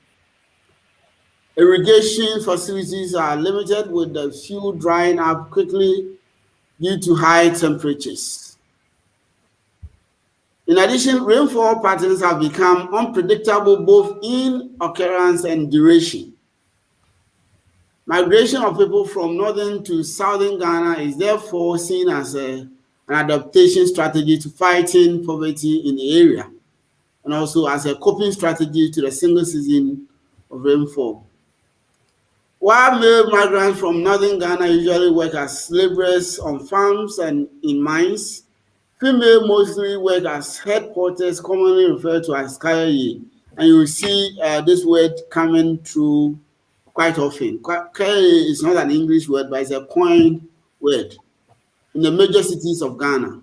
Irrigation facilities are limited with the fuel drying up quickly due to high temperatures. In addition, rainfall patterns have become unpredictable both in occurrence and duration. Migration of people from northern to southern Ghana is therefore seen as a, an adaptation strategy to fighting poverty in the area. and also as a coping strategy to the single season of rainfall. While male migrants from northern Ghana usually work as laborers on farms and in mines, female mostly work as head porters, commonly referred to as Kayaye. And you will see uh, this word coming through quite often. Kayaye is not an English word, but it's a coined word in the major cities of Ghana.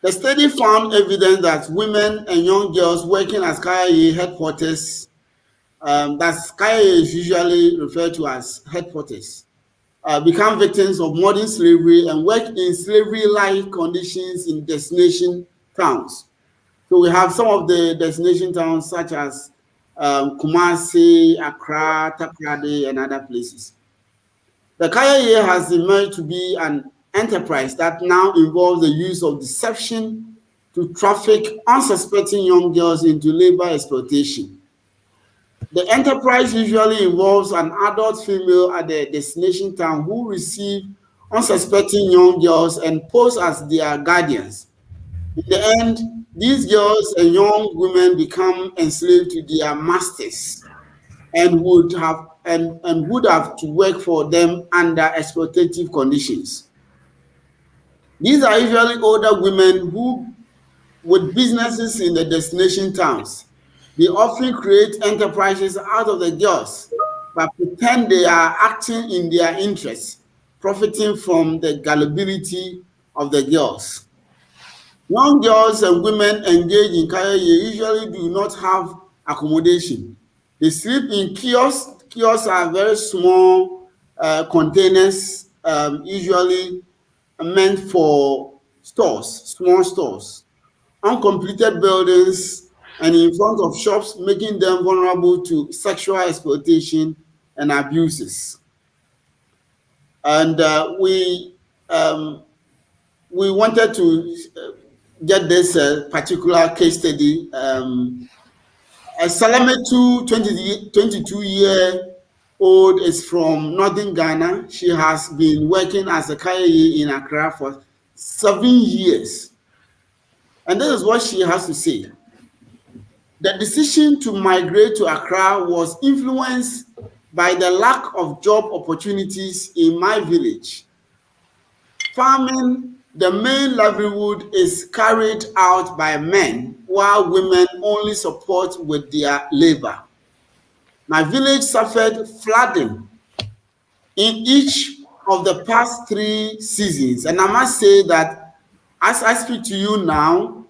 The study found evidence that women and young girls working as Kayaye head porters um, that Sky is usually referred to as head porters, uh, become victims of modern slavery and work in slavery-like conditions in destination towns. So we have some of the destination towns such as um, Kumasi, Accra, Takoradi, and other places. The Kaya has emerged to be an enterprise that now involves the use of deception to traffic unsuspecting young girls into labor exploitation. The enterprise usually involves an adult female at the destination town who receive unsuspecting young girls and pose as their guardians. In the end, these girls and young women become enslaved to their masters and would have and, and would have to work for them under exploitative conditions. These are usually older women who with businesses in the destination towns they often create enterprises out of the girls, but pretend they are acting in their interests, profiting from the gullibility of the girls. Young girls and women engaged in career usually do not have accommodation. They sleep in kiosks. Kiosks are very small uh, containers, um, usually meant for stores, small stores. Uncompleted buildings and in front of shops, making them vulnerable to sexual exploitation and abuses. And uh, we um, we wanted to uh, get this uh, particular case study. Um, a Salametu, 20, 22 year old, is from northern Ghana. She has been working as a Kayaye in Accra for seven years. And this is what she has to say. The decision to migrate to Accra was influenced by the lack of job opportunities in my village. Farming, the main livelihood is carried out by men, while women only support with their labor. My village suffered flooding in each of the past three seasons. And I must say that as I speak to you now,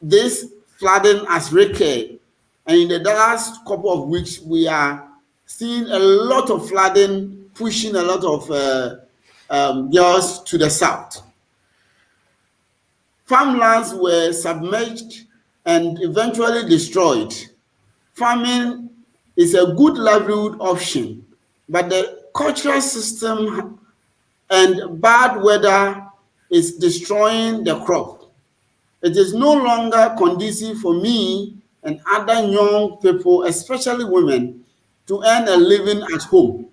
this flooding has recurred. And in the last couple of weeks, we are seeing a lot of flooding, pushing a lot of uh, um, girls to the south. Farmlands were submerged and eventually destroyed. Farming is a good livelihood option, but the cultural system and bad weather is destroying the crop. It is no longer conducive for me and other young people, especially women, to earn a living at home.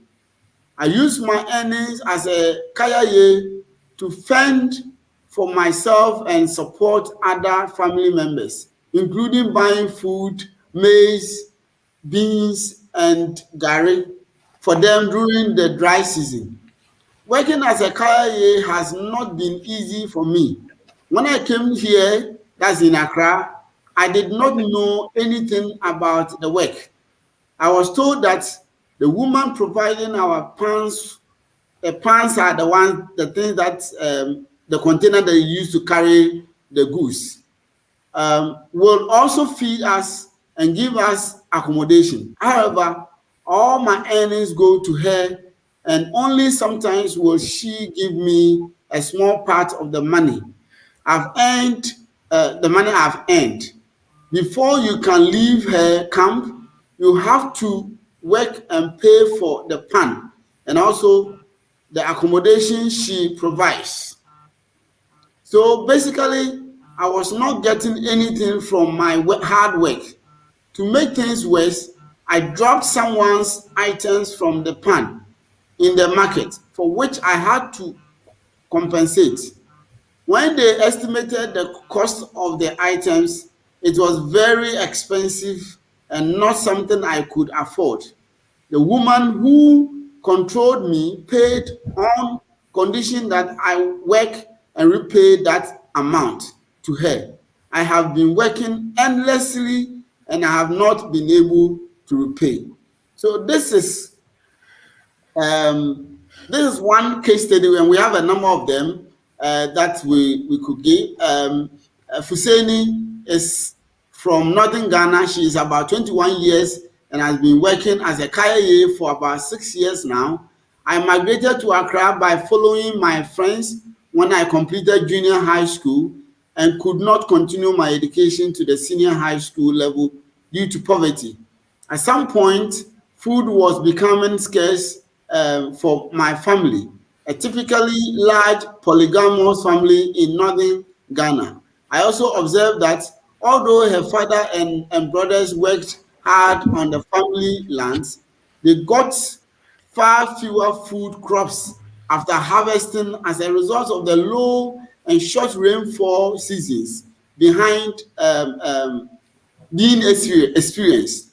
I use my earnings as a kayaye to fend for myself and support other family members, including buying food, maize, beans, and gari for them during the dry season. Working as a kayaye has not been easy for me when I came here, that's in Accra, I did not know anything about the work. I was told that the woman providing our pants, the pants are the ones, the things that um, the container that you use to carry the goods, um, will also feed us and give us accommodation. However, all my earnings go to her and only sometimes will she give me a small part of the money I've earned uh, the money I've earned. Before you can leave her camp, you have to work and pay for the pan and also the accommodation she provides. So basically, I was not getting anything from my hard work. To make things worse, I dropped someone's items from the pan in the market for which I had to compensate. When they estimated the cost of the items, it was very expensive and not something I could afford. The woman who controlled me paid on condition that I work and repay that amount to her. I have been working endlessly and I have not been able to repay. So this is um, this is one case study, and we have a number of them uh, that we we could give. Um, uh, Fuseni is from Northern Ghana. She is about 21 years and has been working as a Kaya for about six years now. I migrated to Accra by following my friends when I completed junior high school and could not continue my education to the senior high school level due to poverty. At some point, food was becoming scarce um, for my family, a typically large polygamous family in northern Ghana. I also observed that although her father and, and brothers worked hard on the family lands, they got far fewer food crops after harvesting as a result of the low and short rainfall seasons behind um, um, being experienced.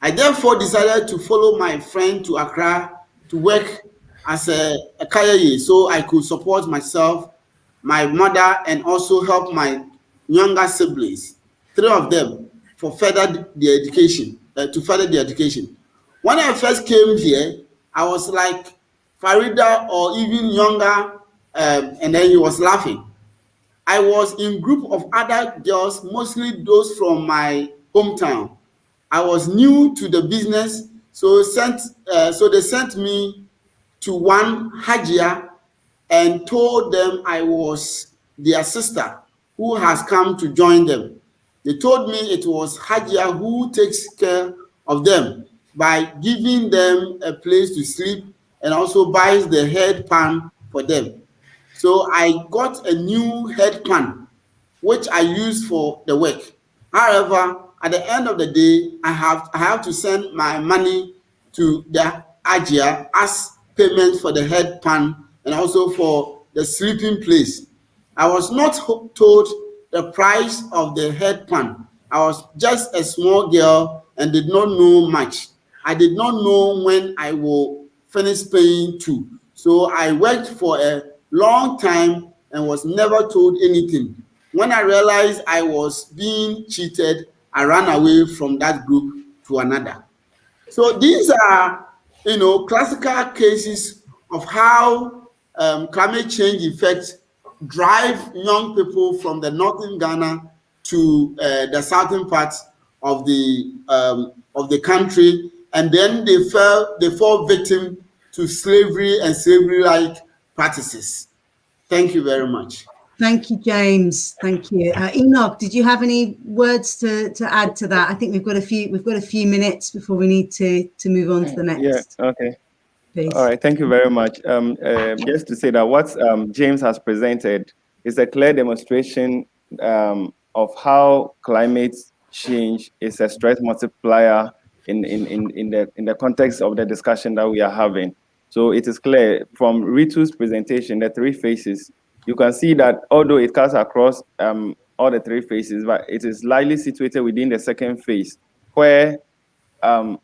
I therefore decided to follow my friend to Accra to work as a, a kayaye so I could support myself, my mother, and also help my younger siblings, three of them, for further the education, uh, to further the education. When I first came here, I was like Farida or even younger, um, and then he was laughing. I was in group of other girls, mostly those from my hometown. I was new to the business, so sent uh, so they sent me to one Hajia and told them I was their sister who has come to join them. They told me it was Hajia who takes care of them by giving them a place to sleep and also buys the head pan for them. So I got a new head pan, which I use for the work. However, at the end of the day, I have I have to send my money to the Hajia as payment for the head pan and also for the sleeping place. I was not told the price of the head pan. I was just a small girl and did not know much. I did not know when I will finish paying too. So I worked for a long time and was never told anything. When I realized I was being cheated, I ran away from that group to another. So these are, you know, classical cases of how um, climate change effects drive young people from the northern Ghana to uh, the southern parts of the um, of the country, and then they fell they fall victim to slavery and slavery-like practices. Thank you very much. Thank you, James. Thank you, uh, Enoch. Did you have any words to, to add to that? I think we've got a few we've got a few minutes before we need to to move on to the next. Yeah. Okay. Please. All right. Thank you very much. Um, uh, just to say that what um, James has presented is a clear demonstration um, of how climate change is a stress multiplier in, in, in, in, the, in the context of the discussion that we are having. So it is clear from Ritu's presentation, the three phases, you can see that although it cuts across um, all the three phases, but it is lightly situated within the second phase, where um,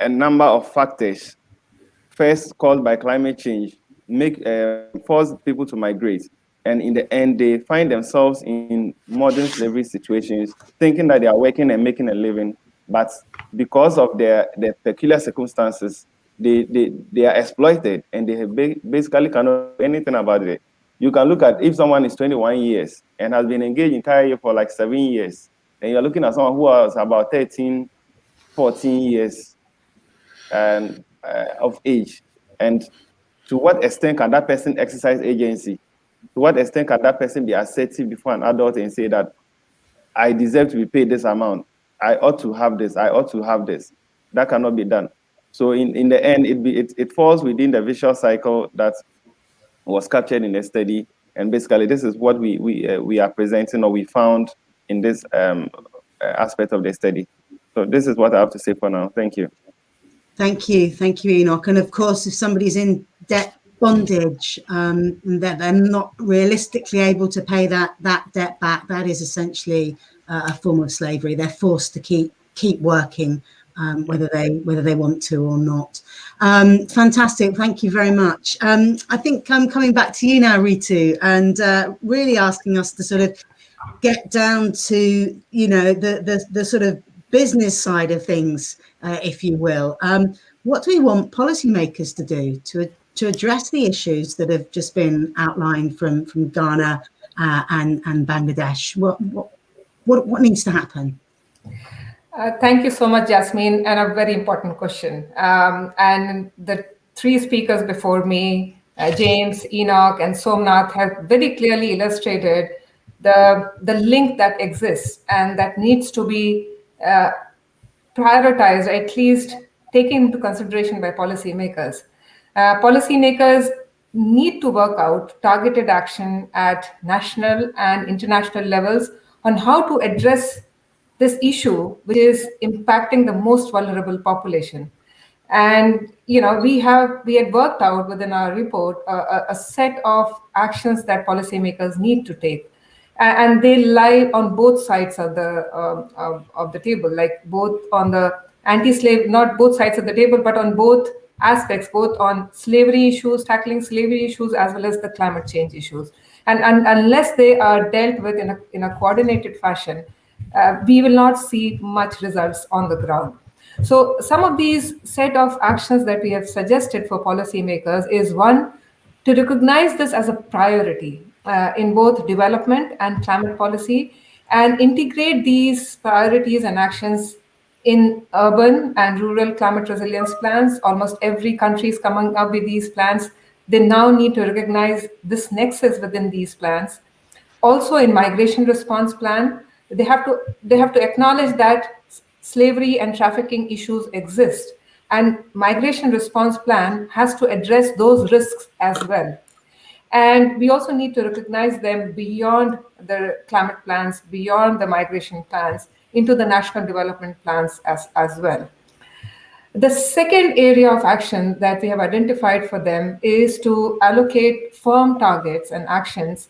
a number of factors, first caused by climate change, make uh, force people to migrate. And in the end, they find themselves in modern slavery situations, thinking that they are working and making a living, but because of their, their peculiar circumstances, they, they, they are exploited and they basically cannot do anything about it. You can look at if someone is 21 years and has been engaged in career for like seven years, and you're looking at someone who was about 13, 14 years and, uh, of age. And to what extent can that person exercise agency? To what extent can that person be assertive before an adult and say that I deserve to be paid this amount? I ought to have this, I ought to have this. That cannot be done. So in, in the end, it, be, it, it falls within the vicious cycle that was captured in the study. And basically, this is what we, we, uh, we are presenting or we found in this um, aspect of the study. So this is what I have to say for now. Thank you. Thank you. Thank you, Enoch. And of course, if somebody's in debt bondage, um, that they're not realistically able to pay that that debt back, that is essentially uh, a form of slavery. They're forced to keep keep working, um, whether they whether they want to or not. Um, fantastic, thank you very much. Um, I think I'm coming back to you now, Ritu, and uh, really asking us to sort of get down to you know the the, the sort of business side of things, uh, if you will. Um, what do we want policymakers to do to to address the issues that have just been outlined from from Ghana uh, and and Bangladesh? What what what what needs to happen? Uh, thank you so much, Jasmine, and a very important question. Um, and the three speakers before me, uh, James, Enoch, and Somnath, have very clearly illustrated the the link that exists and that needs to be uh, prioritized, or at least taken into consideration by policymakers. Uh, policymakers need to work out targeted action at national and international levels on how to address this issue, which is impacting the most vulnerable population. And you know, we have we had worked out within our report uh, a, a set of actions that policymakers need to take, and they lie on both sides of the um, of, of the table, like both on the anti-slave, not both sides of the table, but on both aspects, both on slavery issues, tackling slavery issues, as well as the climate change issues. And, and unless they are dealt with in a, in a coordinated fashion, uh, we will not see much results on the ground. So some of these set of actions that we have suggested for policymakers is one, to recognize this as a priority uh, in both development and climate policy and integrate these priorities and actions in urban and rural climate resilience plans. Almost every country is coming up with these plans. They now need to recognize this nexus within these plans. Also in migration response plan, they have to they have to acknowledge that slavery and trafficking issues exist and migration response plan has to address those risks as well. And we also need to recognize them beyond the climate plans, beyond the migration plans, into the national development plans as, as well. The second area of action that we have identified for them is to allocate firm targets and actions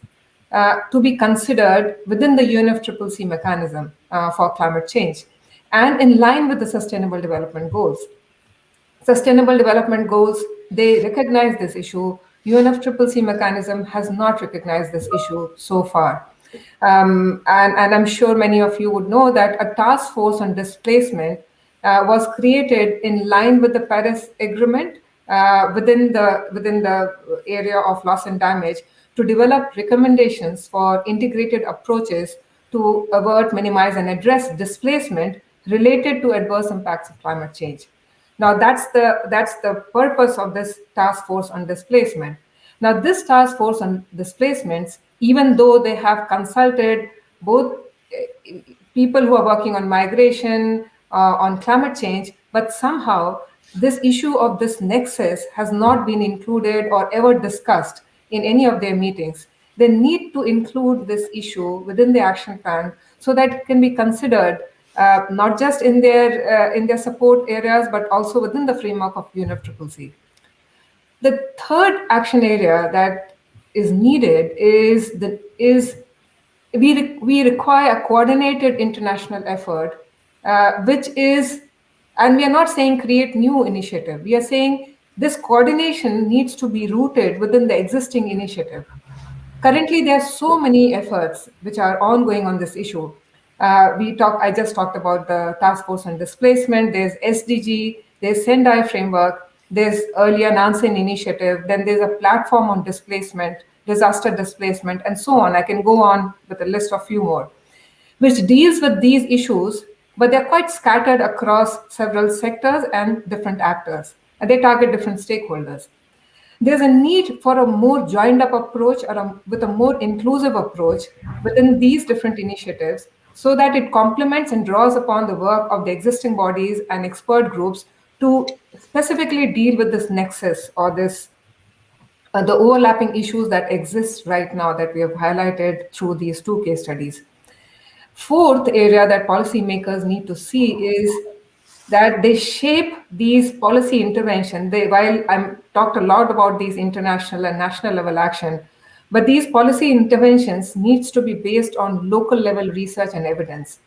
uh, to be considered within the UNFCCC mechanism uh, for climate change and in line with the Sustainable Development Goals. Sustainable Development Goals, they recognize this issue. UNFCCC mechanism has not recognized this issue so far. Um, and, and, I'm sure many of you would know that a task force on displacement uh, was created in line with the Paris Agreement uh, within the within the area of loss and damage to develop recommendations for integrated approaches to avert, minimize, and address displacement related to adverse impacts of climate change. Now that's the that's the purpose of this task force on displacement. Now this task force on displacements even though they have consulted both eh, people who are working on migration, uh, on climate change, but somehow this issue of this nexus has not been included or ever discussed in any of their meetings. They need to include this issue within the action plan so that it can be considered uh, not just in their uh, in their support areas, but also within the framework of UNFCCC. The third action area that is needed is that is we re we require a coordinated international effort, uh, which is, and we are not saying create new initiative. We are saying this coordination needs to be rooted within the existing initiative. Currently, there are so many efforts which are ongoing on this issue. Uh, we talk. I just talked about the task force on displacement. There's SDG. There's Sendai framework. There's earlier Nansen initiative. Then there's a platform on displacement, disaster displacement, and so on. I can go on with a list of few more, which deals with these issues, but they're quite scattered across several sectors and different actors, they target different stakeholders. There's a need for a more joined up approach or a, with a more inclusive approach within these different initiatives so that it complements and draws upon the work of the existing bodies and expert groups to specifically deal with this nexus or this uh, the overlapping issues that exist right now that we have highlighted through these two case studies. Fourth area that policymakers need to see is that they shape these policy intervention. They, while I'm talked a lot about these international and national level action, but these policy interventions needs to be based on local level research and evidence,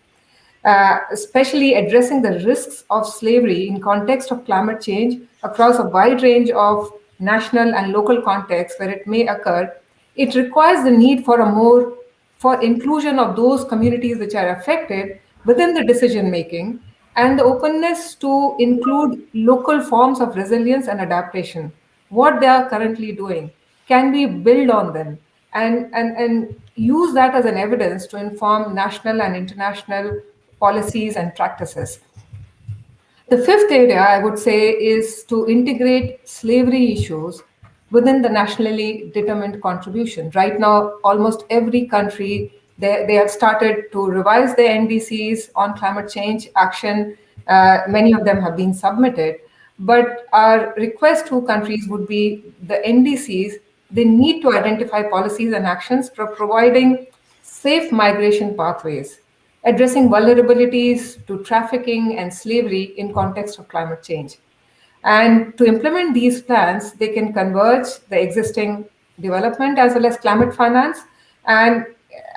uh, especially addressing the risks of slavery in context of climate change across a wide range of national and local contexts where it may occur. It requires the need for a more for inclusion of those communities which are affected within the decision making and the openness to include local forms of resilience and adaptation. What they are currently doing, can we build on them and, and, and use that as an evidence to inform national and international policies and practices. The fifth area I would say is to integrate slavery issues within the nationally determined contribution. Right now, almost every country they, they have started to revise their NDCs on climate change action. Uh, many of them have been submitted. But our request to countries would be the NDCs, they need to identify policies and actions for providing safe migration pathways, addressing vulnerabilities to trafficking and slavery in context of climate change. And to implement these plans, they can converge the existing development as well as climate finance and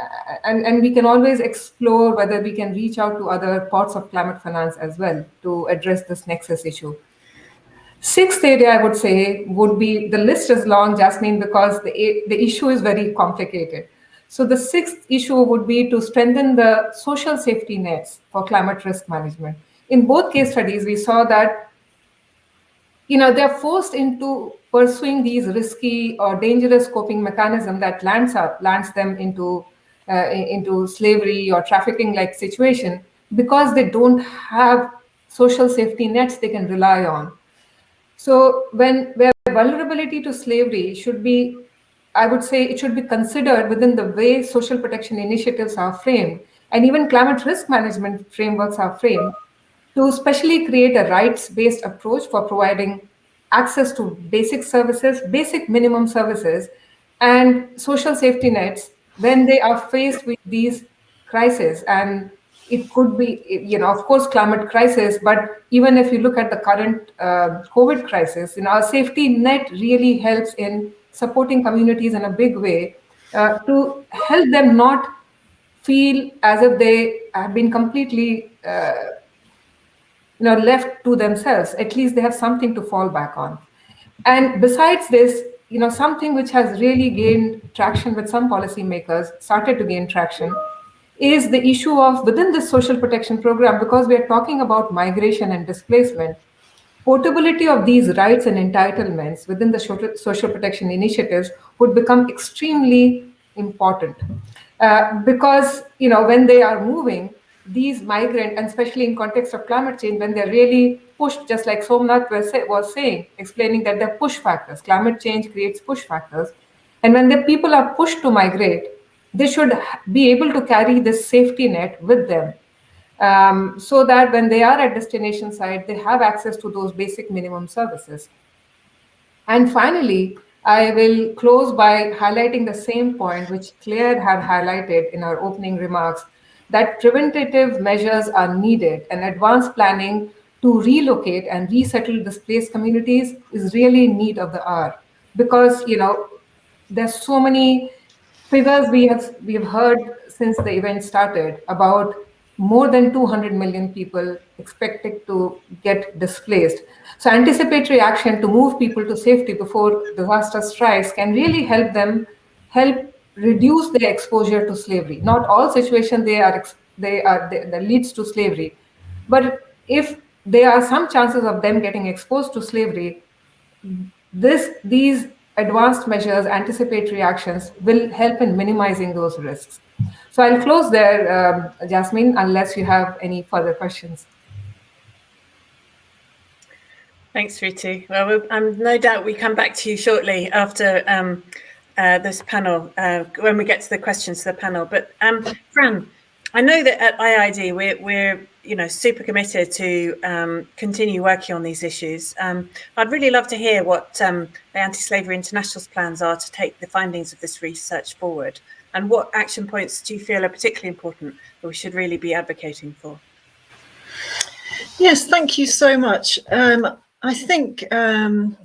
Uh, and, and we can always explore whether we can reach out to other parts of climate finance as well to address this nexus issue. Sixth area I would say would be, the list is long, Jasmine, because the, the issue is very complicated. So the sixth issue would be to strengthen the social safety nets for climate risk management. In both case studies, we saw that you know, they're forced into pursuing these risky or dangerous coping mechanism that lands up, lands them into uh, into slavery or trafficking like situation because they don't have social safety nets they can rely on. So when where vulnerability to slavery should be, I would say it should be considered within the way social protection initiatives are framed and even climate risk management frameworks are framed to specially create a rights-based approach for providing access to basic services, basic minimum services, and social safety nets when they are faced with these crises. And it could be, you know, of course, climate crisis, but even if you look at the current uh, COVID crisis, you know, our safety net really helps in supporting communities in a big way uh, to help them not feel as if they have been completely uh, you know, left to themselves, at least they have something to fall back on. And besides this, you know, something which has really gained traction with some policymakers, started to gain traction, is the issue of within the social protection program, because we are talking about migration and displacement, portability of these rights and entitlements within the social protection initiatives would become extremely important. Uh, because, you know, when they are moving, these migrant, and especially in context of climate change, when they're really pushed, just like Somnath was, say, was saying, explaining that they're push factors. Climate change creates push factors. And when the people are pushed to migrate, they should be able to carry this safety net with them um, so that when they are at destination site, they have access to those basic minimum services. And finally, I will close by highlighting the same point which Claire had highlighted in our opening remarks, that preventative measures are needed and advanced planning to relocate and resettle displaced communities is really in need of the hour because you know there's so many figures we have we have heard since the event started about more than 200 million people expected to get displaced. So anticipatory action to move people to safety before disaster strikes can really help them help reduce their exposure to slavery. Not all situations they are they are that leads to slavery, but if there are some chances of them getting exposed to slavery, this these advanced measures, anticipatory actions will help in minimizing those risks. So I'll close there, um, Jasmine, unless you have any further questions. Thanks, Ritu. Well, I'm no doubt we come back to you shortly after um, uh, this panel, uh, when we get to the questions to the panel. But um, Fran, I know that at IIED we're, we're you know super committed to um, continue working on these issues. Um, I'd really love to hear what um, the Anti-Slavery International's plans are to take the findings of this research forward, and what action points do you feel are particularly important that we should really be advocating for? Yes, thank you so much. Um, I think um,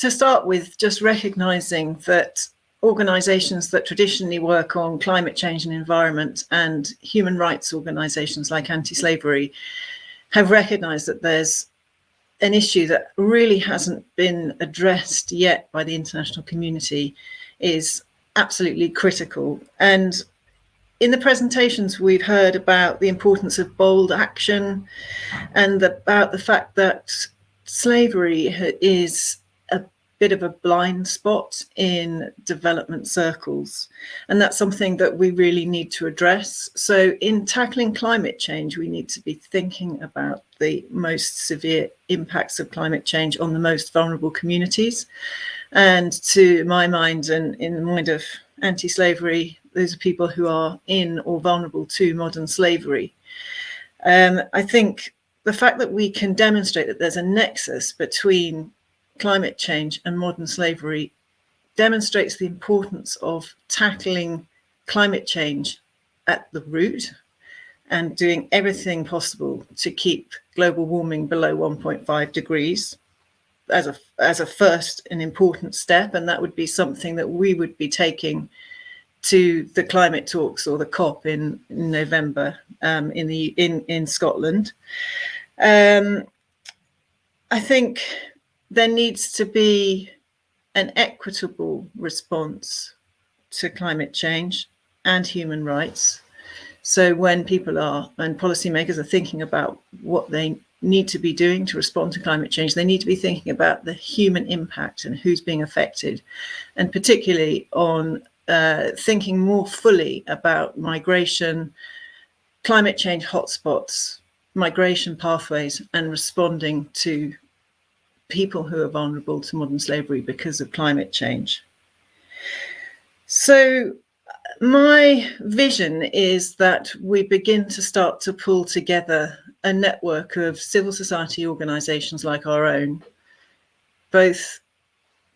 to start with, just recognizing that organizations that traditionally work on climate change and environment and human rights organizations like anti-slavery have recognized that there's an issue that really hasn't been addressed yet by the international community is absolutely critical. And in the presentations, we've heard about the importance of bold action and about the fact that slavery is bit of a blind spot in development circles. And that's something that we really need to address. So in tackling climate change, we need to be thinking about the most severe impacts of climate change on the most vulnerable communities. And to my mind and in the mind of anti-slavery those are people who are in or vulnerable to modern slavery. Um, I think the fact that we can demonstrate that there's a nexus between climate change and modern slavery demonstrates the importance of tackling climate change at the root and doing everything possible to keep global warming below 1.5 degrees as a as a first and important step and that would be something that we would be taking to the climate talks or the COP in, in November um, in the in in Scotland. Um, I think there needs to be an equitable response to climate change and human rights. So when people are and policymakers are thinking about what they need to be doing to respond to climate change, they need to be thinking about the human impact and who's being affected, and particularly on uh, thinking more fully about migration, climate change hotspots, migration pathways, and responding to people who are vulnerable to modern slavery because of climate change. So my vision is that we begin to start to pull together a network of civil society organizations like our own, both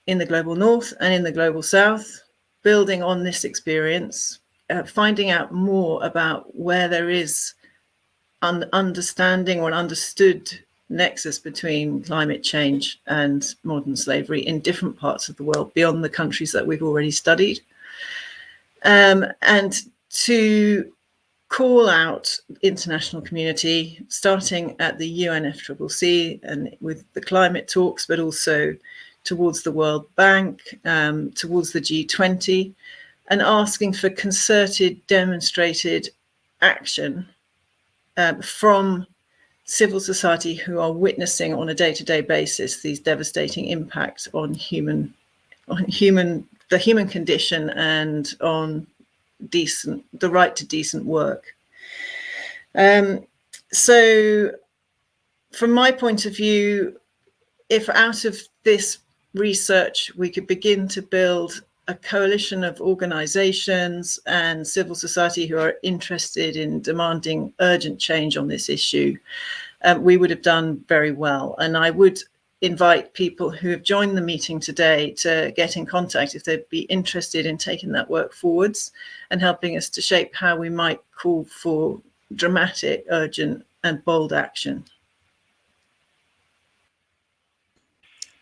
in the global north and in the global south, building on this experience, uh, finding out more about where there is an understanding or an understood nexus between climate change and modern slavery in different parts of the world beyond the countries that we've already studied. Um, and to call out international community, starting at the UNFCCC and with the climate talks, but also towards the World Bank, um, towards the G20, and asking for concerted, demonstrated action um, from civil society who are witnessing on a day-to-day -day basis these devastating impacts on human, on human, the human condition and on decent, the right to decent work. Um, so from my point of view, if out of this research, we could begin to build a coalition of organizations and civil society who are interested in demanding urgent change on this issue, um, we would have done very well. And I would invite people who have joined the meeting today to get in contact if they'd be interested in taking that work forwards and helping us to shape how we might call for dramatic, urgent and bold action.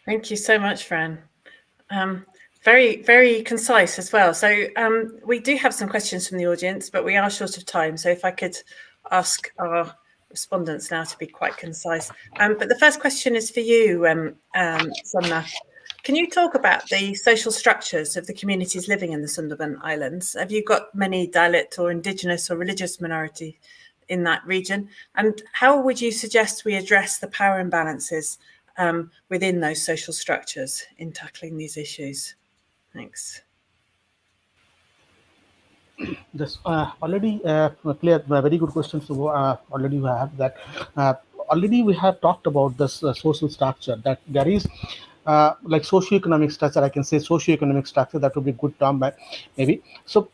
Thank you so much, Fran. Um, very, very concise as well. So um, we do have some questions from the audience, but we are short of time. So if I could ask our respondents now to be quite concise. Um, but the first question is for you, um, um, Can you talk about the social structures of the communities living in the Sundarban Islands? Have you got many dialect or indigenous or religious minority in that region? And how would you suggest we address the power imbalances um, within those social structures in tackling these issues? Thanks. This uh, already uh, clear, very good question. So uh, already we have that. Uh, already we have talked about this uh, social structure that there is uh, like socio-economic structure. I can say socio-economic structure. That would be good term, but maybe. So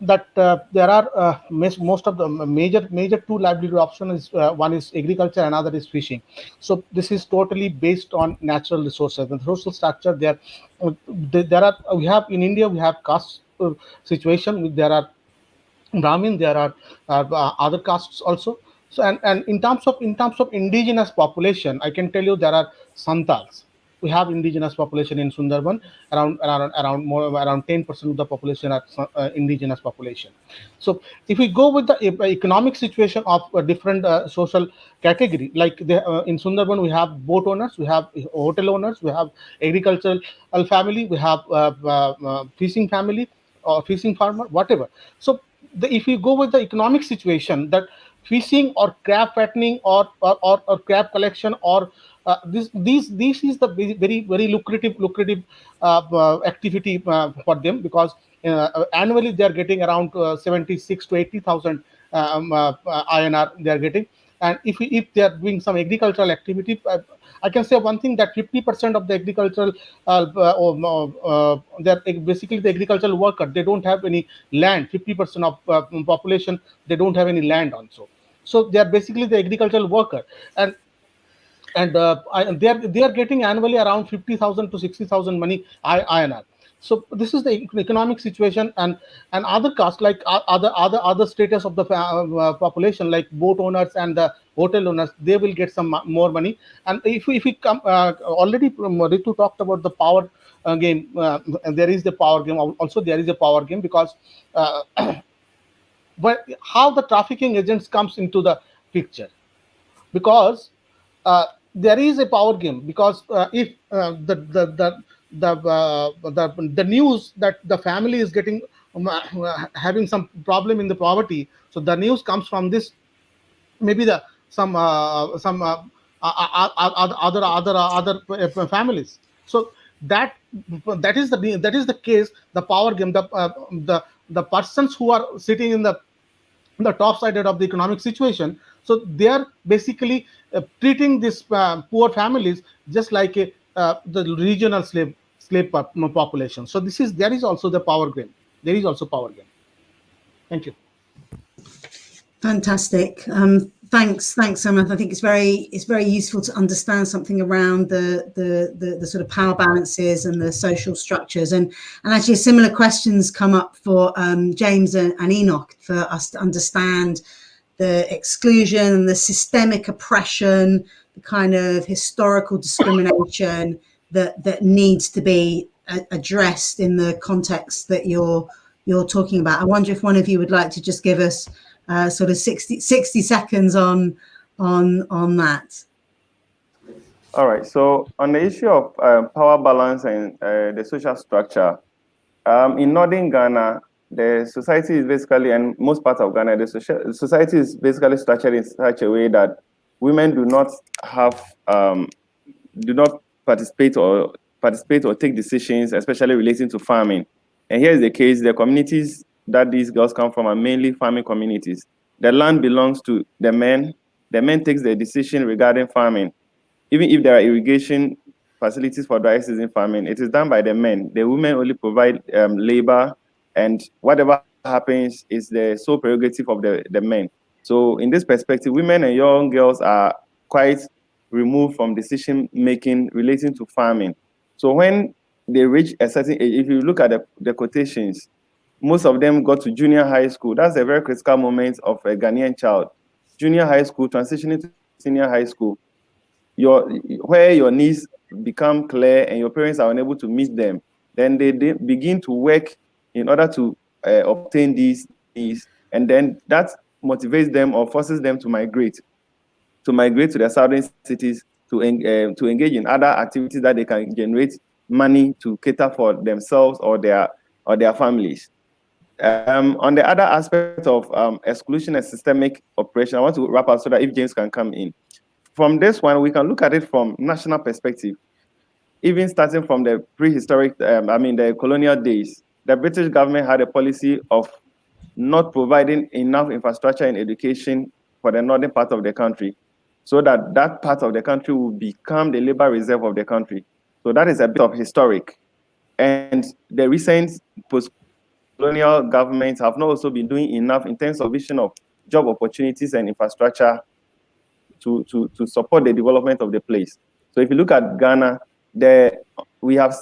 that uh, there are uh, most of the major major two livelihood options uh, one is agriculture another is fishing. So this is totally based on natural resources. And social structure there there are we have in india we have caste situation. There are brahmin there are other castes also. So and, and in terms of in terms of indigenous population, I can tell you there are Santals. We have indigenous population in Sundarban. Around around around more around 10% of the population are uh, indigenous population. So if we go with the economic situation of a different uh, social category, like the, uh, in Sundarban, we have boat owners, we have hotel owners, we have agricultural family, we have uh, uh, uh, fishing family or fishing farmer, whatever. So the, if we go with the economic situation that fishing or crab fattening or or, or, or crab collection or uh, this these this is the very very lucrative lucrative uh, uh, activity uh, for them because uh, annually they are getting around uh, 76 to 80,000 um, INR they are getting and if if they are doing some agricultural activity I can say one thing that 50% of the agricultural, uh, uh, they're basically the agricultural worker. They don't have any land. 50% of uh, population, they don't have any land also. So they are basically the agricultural worker. And and uh, they are they are getting annually around 50,000 to 60,000 money i INR. So this is the economic situation, and and other costs like other other other status of the uh, population, like boat owners and the hotel owners, they will get some more money. And if we, if we come uh, already, Ritu talked about the power uh, game. Uh, there is the power game. Also, there is a power game because uh, but how the trafficking agents comes into the picture because uh, there is a power game because uh, if uh, the the the the, uh, the the news that the family is getting um, uh, having some problem in the poverty so the news comes from this maybe the some uh, some other other other families so that that is the that is the case the power game the the the persons who are sitting in the the top side of the economic situation. So they are basically uh, treating these uh, poor families just like a, uh, the regional slave slave population. So this is there is also the power game. There is also power game. Thank you. Fantastic. Um, thanks, thanks, Somnath. I think it's very it's very useful to understand something around the, the the the, sort of power balances and the social structures. And and actually, similar questions come up for um, James and, and Enoch for us to understand the exclusion, and the systemic oppression, the kind of historical discrimination that that needs to be addressed in the context that you're you're talking about. I wonder if one of you would like to just give us uh, sort of 60, 60 seconds on on on that. All right. So on the issue of uh, power balance and uh, the social structure, um, in northern Ghana, the society is basically, and most parts of Ghana, the society is basically structured in such a way that women do not have, um, do not participate or participate or take decisions, especially relating to farming. And here is the case: the communities that these girls come from are mainly farming communities. The land belongs to the men. The men takes the decision regarding farming. Even if there are irrigation facilities for dry season farming, it is done by the men. The women only provide um, labor and whatever happens is the sole prerogative of the, the men. So in this perspective, women and young girls are quite removed from decision making relating to farming. So when they reach a certain age, if you look at the, the quotations, most of them got to junior high school. That's a very critical moment of a Ghanaian child. Junior high school, transitioning to senior high school, your where your needs become clear and your parents are unable to meet them, then they, they begin to work in order to uh, obtain these needs, and then that motivates them or forces them to migrate, to migrate to the southern cities to, uh, to engage in other activities that they can generate money to cater for themselves or their or their families. Um, on the other aspect of um, exclusion and systemic oppression, I want to wrap up so that if James can come in. From this one, we can look at it from national perspective. Even starting from the prehistoric, um, I mean the colonial days, the British government had a policy of not providing enough infrastructure and education for the northern part of the country so that that part of the country will become the labor reserve of the country. So that is a bit of historic. And the recent post colonial governments have not also been doing enough in terms of vision of job opportunities and infrastructure to, to, to support the development of the place. So if you look at Ghana, the, we have.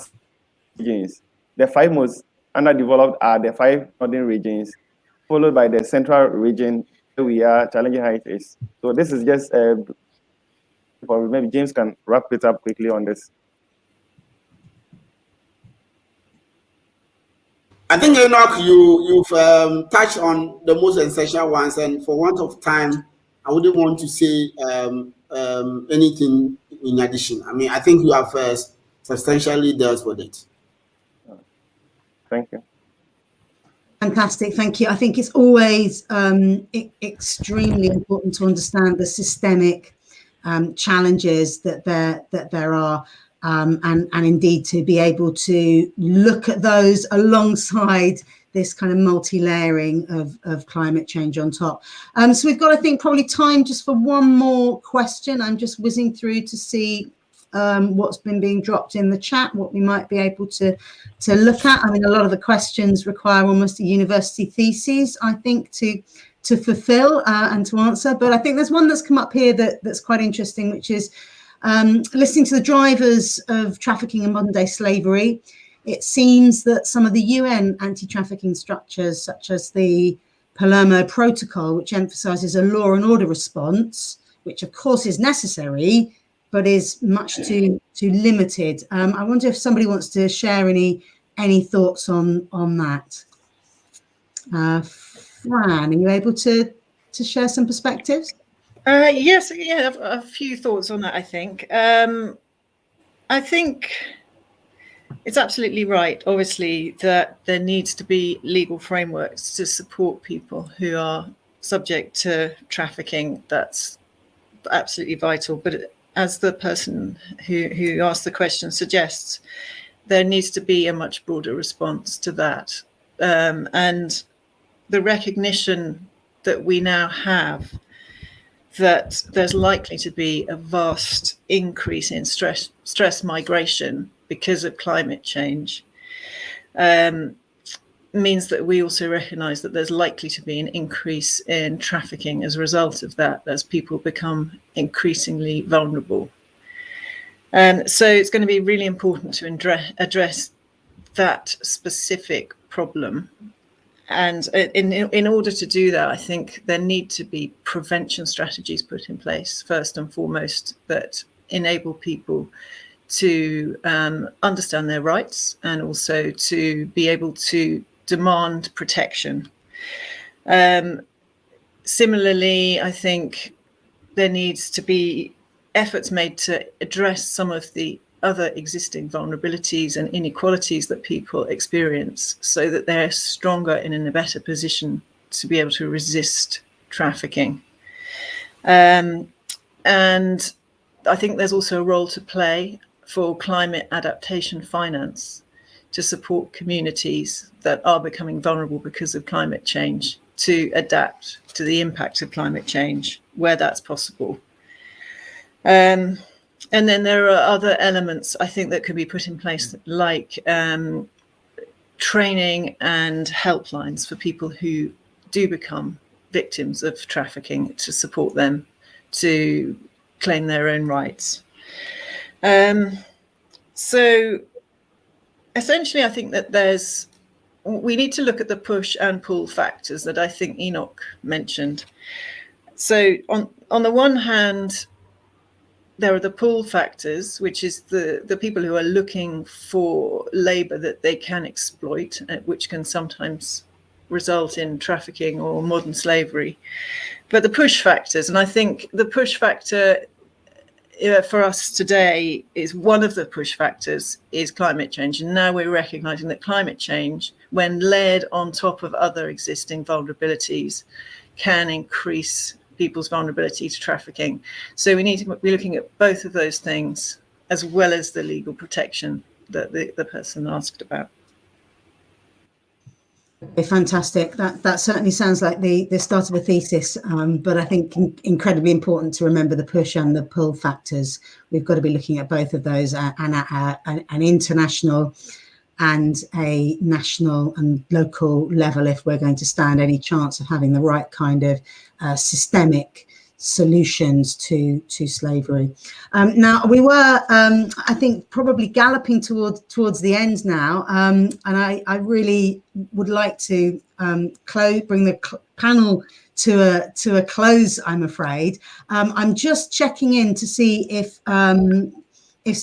The five most underdeveloped are the five northern regions, followed by the central region, we are, challenging it is. So this is just, uh, maybe James can wrap it up quickly on this. I think Enoch, you you've um, touched on the most essential ones, and for want of time, I wouldn't want to say um, um, anything in addition. I mean, I think you have uh, substantially dealt with it. Thank you. Fantastic, thank you. I think it's always um, extremely important to understand the systemic um, challenges that there that there are, um, and and indeed to be able to look at those alongside this kind of multi-layering of, of climate change on top. Um, so we've got, I think, probably time just for one more question. I'm just whizzing through to see um, what's been being dropped in the chat, what we might be able to, to look at. I mean, a lot of the questions require almost a university thesis, I think, to to fulfill uh, and to answer. But I think there's one that's come up here that, that's quite interesting, which is um, listening to the drivers of trafficking and modern day slavery it seems that some of the UN anti-trafficking structures, such as the Palermo Protocol, which emphasizes a law and order response, which of course is necessary, but is much too too limited. Um, I wonder if somebody wants to share any any thoughts on on that. Uh, Fran, are you able to to share some perspectives? Uh, yes, yeah, a, a, few thoughts on that. I think. Um, I think it's absolutely right, obviously, that there needs to be legal frameworks to support people who are subject to trafficking. That's absolutely vital. But as the person who, who asked the question suggests, there needs to be a much broader response to that. Um, and the recognition that we now have that there's likely to be a vast increase in stress stress migration because of climate change um, means that we also recognize that there's likely to be an increase in trafficking as a result of that as people become increasingly vulnerable. And so it's going to be really important to address that specific problem. And in, in order to do that, I think there need to be prevention strategies put in place, first and foremost, that enable people to um, understand their rights and also to be able to demand protection. Um, similarly, I think there needs to be efforts made to address some of the other existing vulnerabilities and inequalities that people experience so that they're stronger and in a better position to be able to resist trafficking. Um, and I think there's also a role to play for climate adaptation finance to support communities that are becoming vulnerable because of climate change to adapt to the impact of climate change where that's possible. Um, and then there are other elements I think that could be put in place like um, training and helplines for people who do become victims of trafficking to support them to claim their own rights. Um, so essentially, I think that there's, we need to look at the push and pull factors that I think Enoch mentioned. So on, on the one hand, there are the pull factors, which is the, the people who are looking for labor that they can exploit, uh, which can sometimes result in trafficking or modern slavery. But the push factors, and I think the push factor uh, for us today is one of the push factors is climate change. And now we're recognizing that climate change, when layered on top of other existing vulnerabilities, can increase people's vulnerability to trafficking. So we need to be looking at both of those things as well as the legal protection that the, the person asked about. Fantastic. That that certainly sounds like the the start of a thesis, um, but I think in, incredibly important to remember the push and the pull factors. We've got to be looking at both of those uh, and uh, an, an international and a national and local level if we're going to stand any chance of having the right kind of uh, systemic solutions to to slavery. Um, now we were, um, I think, probably galloping towards towards the end now, um, and I, I really would like to um, close, bring the panel to a to a close. I'm afraid. Um, I'm just checking in to see if um, if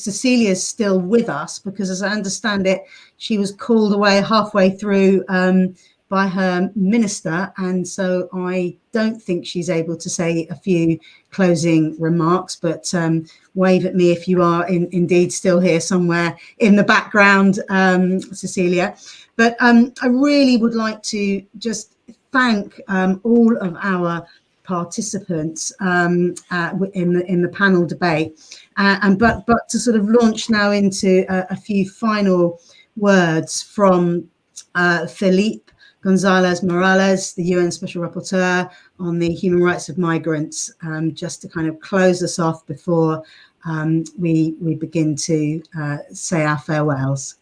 is still with us because, as I understand it, she was called away halfway through um, by her minister, and so I don't think she's able to say a few closing remarks. But um, wave at me if you are in, indeed still here somewhere in the background, um, Cecilia. But um, I really would like to just thank um, all of our participants um, uh, in the in the panel debate, uh, and but but to sort of launch now into a, a few final words from uh, Felipe Gonzalez Morales, the UN Special Rapporteur on the human rights of migrants, um, just to kind of close us off before um, we we begin to uh, say our farewells.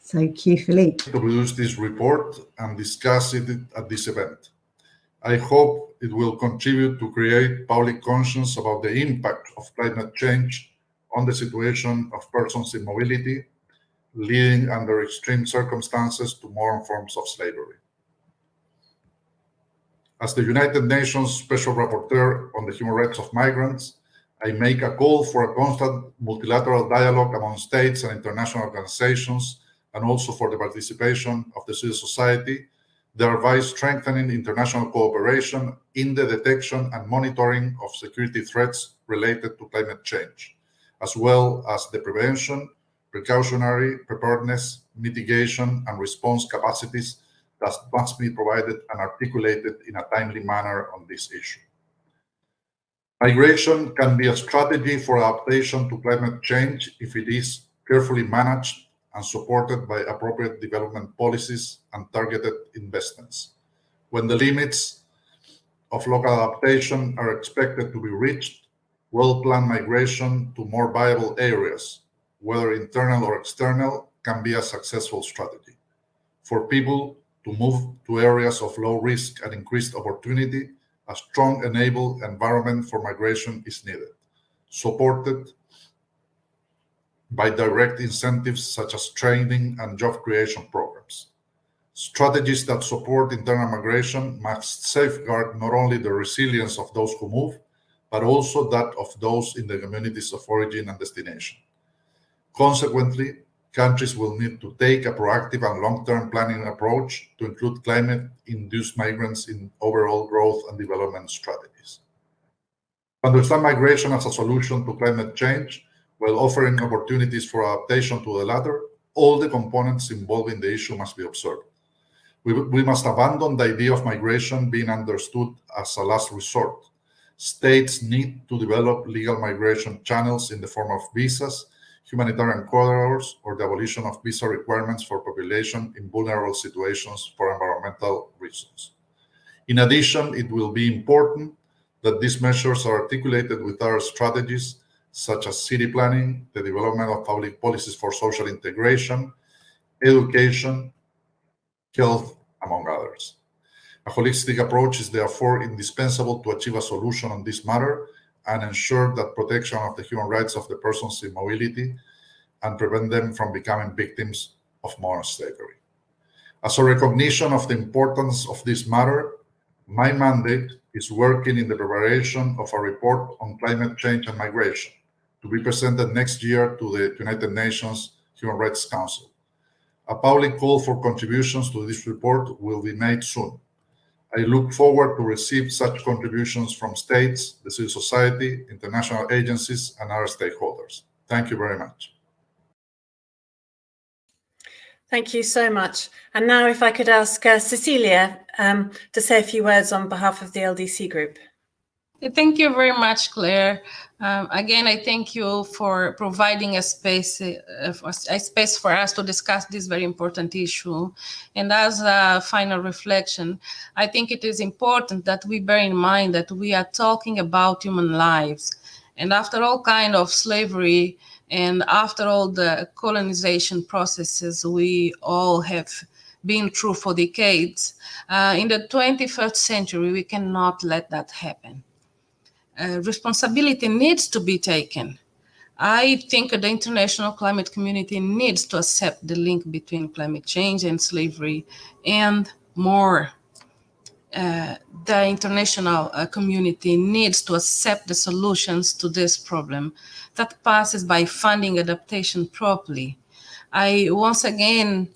So, Q Felipe. To produce this report and discuss it at this event. I hope it will contribute to create public conscience about the impact of climate change on the situation of persons in mobility, leading under extreme circumstances to more forms of slavery. As the United Nations Special Rapporteur on the Human Rights of Migrants, I make a call for a constant multilateral dialogue among states and international organizations and also for the participation of the civil society, thereby strengthening international cooperation in the detection and monitoring of security threats related to climate change, as well as the prevention, precautionary, preparedness, mitigation, and response capacities that must be provided and articulated in a timely manner on this issue. Migration can be a strategy for adaptation to climate change if it is carefully managed and supported by appropriate development policies and targeted investments. When the limits of local adaptation are expected to be reached, well-planned migration to more viable areas, whether internal or external, can be a successful strategy. For people to move to areas of low risk and increased opportunity, a strong enabled environment for migration is needed, supported by direct incentives such as training and job creation programs. Strategies that support internal migration must safeguard not only the resilience of those who move, but also that of those in the communities of origin and destination. Consequently, countries will need to take a proactive and long-term planning approach to include climate-induced migrants in overall growth and development strategies. Understand migration as a solution to climate change, while offering opportunities for adaptation to the latter, all the components involved in the issue must be observed. We, we must abandon the idea of migration being understood as a last resort. States need to develop legal migration channels in the form of visas, humanitarian corridors, or the abolition of visa requirements for population in vulnerable situations for environmental reasons. In addition, it will be important that these measures are articulated with our strategies such as city planning, the development of public policies for social integration, education, health, among others. A holistic approach is therefore indispensable to achieve a solution on this matter and ensure that protection of the human rights of the persons in mobility and prevent them from becoming victims of modern slavery. As a recognition of the importance of this matter, my mandate is working in the preparation of a report on climate change and migration, to be presented next year to the United Nations Human Rights Council. A public call for contributions to this report will be made soon. I look forward to receive such contributions from states, the civil society, international agencies, and other stakeholders. Thank you very much. Thank you so much. And now if I could ask uh, Cecilia um, to say a few words on behalf of the LDC group. Thank you very much, Claire. Um, again, I thank you for providing a space, uh, a space for us to discuss this very important issue. And as a final reflection, I think it is important that we bear in mind that we are talking about human lives. And after all kind of slavery and after all the colonization processes we all have been through for decades, uh, in the 21st century, we cannot let that happen. Uh, responsibility needs to be taken. I think the international climate community needs to accept the link between climate change and slavery and more. Uh, the international uh, community needs to accept the solutions to this problem that passes by funding adaptation properly. I once again,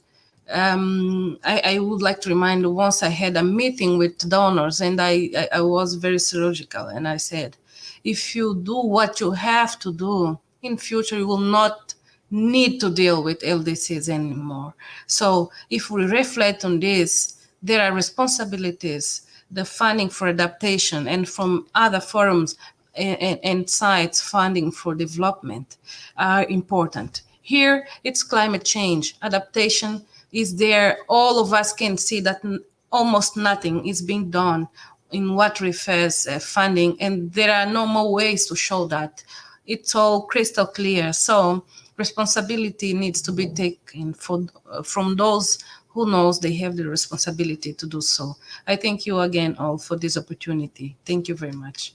um, I, I, would like to remind once I had a meeting with donors and I, I, I was very surgical and I said, if you do what you have to do, in future you will not need to deal with LDCs anymore. So if we reflect on this, there are responsibilities, the funding for adaptation and from other forums and, and sites funding for development are important. Here, it's climate change. Adaptation is there. All of us can see that almost nothing is being done in what refers uh, funding, and there are no more ways to show that it's all crystal clear. So responsibility needs to be taken for, uh, from those who knows they have the responsibility to do so. I thank you again all for this opportunity. Thank you very much.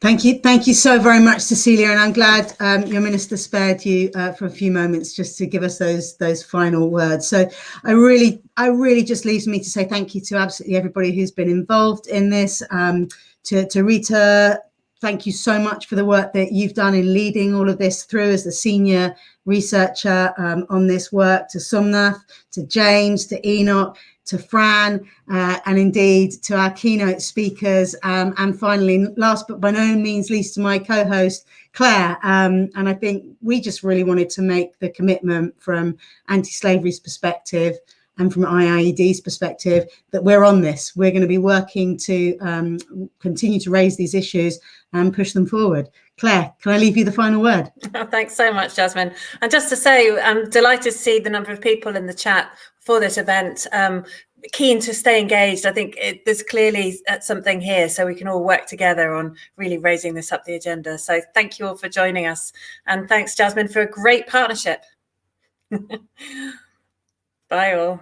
Thank you. Thank you so very much, Cecilia. And I'm glad um, your minister spared you uh, for a few moments just to give us those those final words. So I really, I really just leaves me to say thank you to absolutely everybody who's been involved in this. Um, to, to Rita, thank you so much for the work that you've done in leading all of this through as the senior researcher um, on this work, to Somnath, to James, to Enoch, to Fran, uh, and indeed to our keynote speakers. Um, and finally, last but by no means least, to my co-host, Claire. Um, and I think we just really wanted to make the commitment from anti-slavery's perspective and from IIED's perspective that we're on this. We're going to be working to um, continue to raise these issues and push them forward. Claire, can I leave you the final word? thanks so much, Jasmine. And just to say, I'm delighted to see the number of people in the chat for this event. Um, keen to stay engaged. I think it, there's clearly uh, something here, so we can all work together on really raising this up the agenda. So thank you all for joining us. And thanks, Jasmine, for a great partnership. Bye all.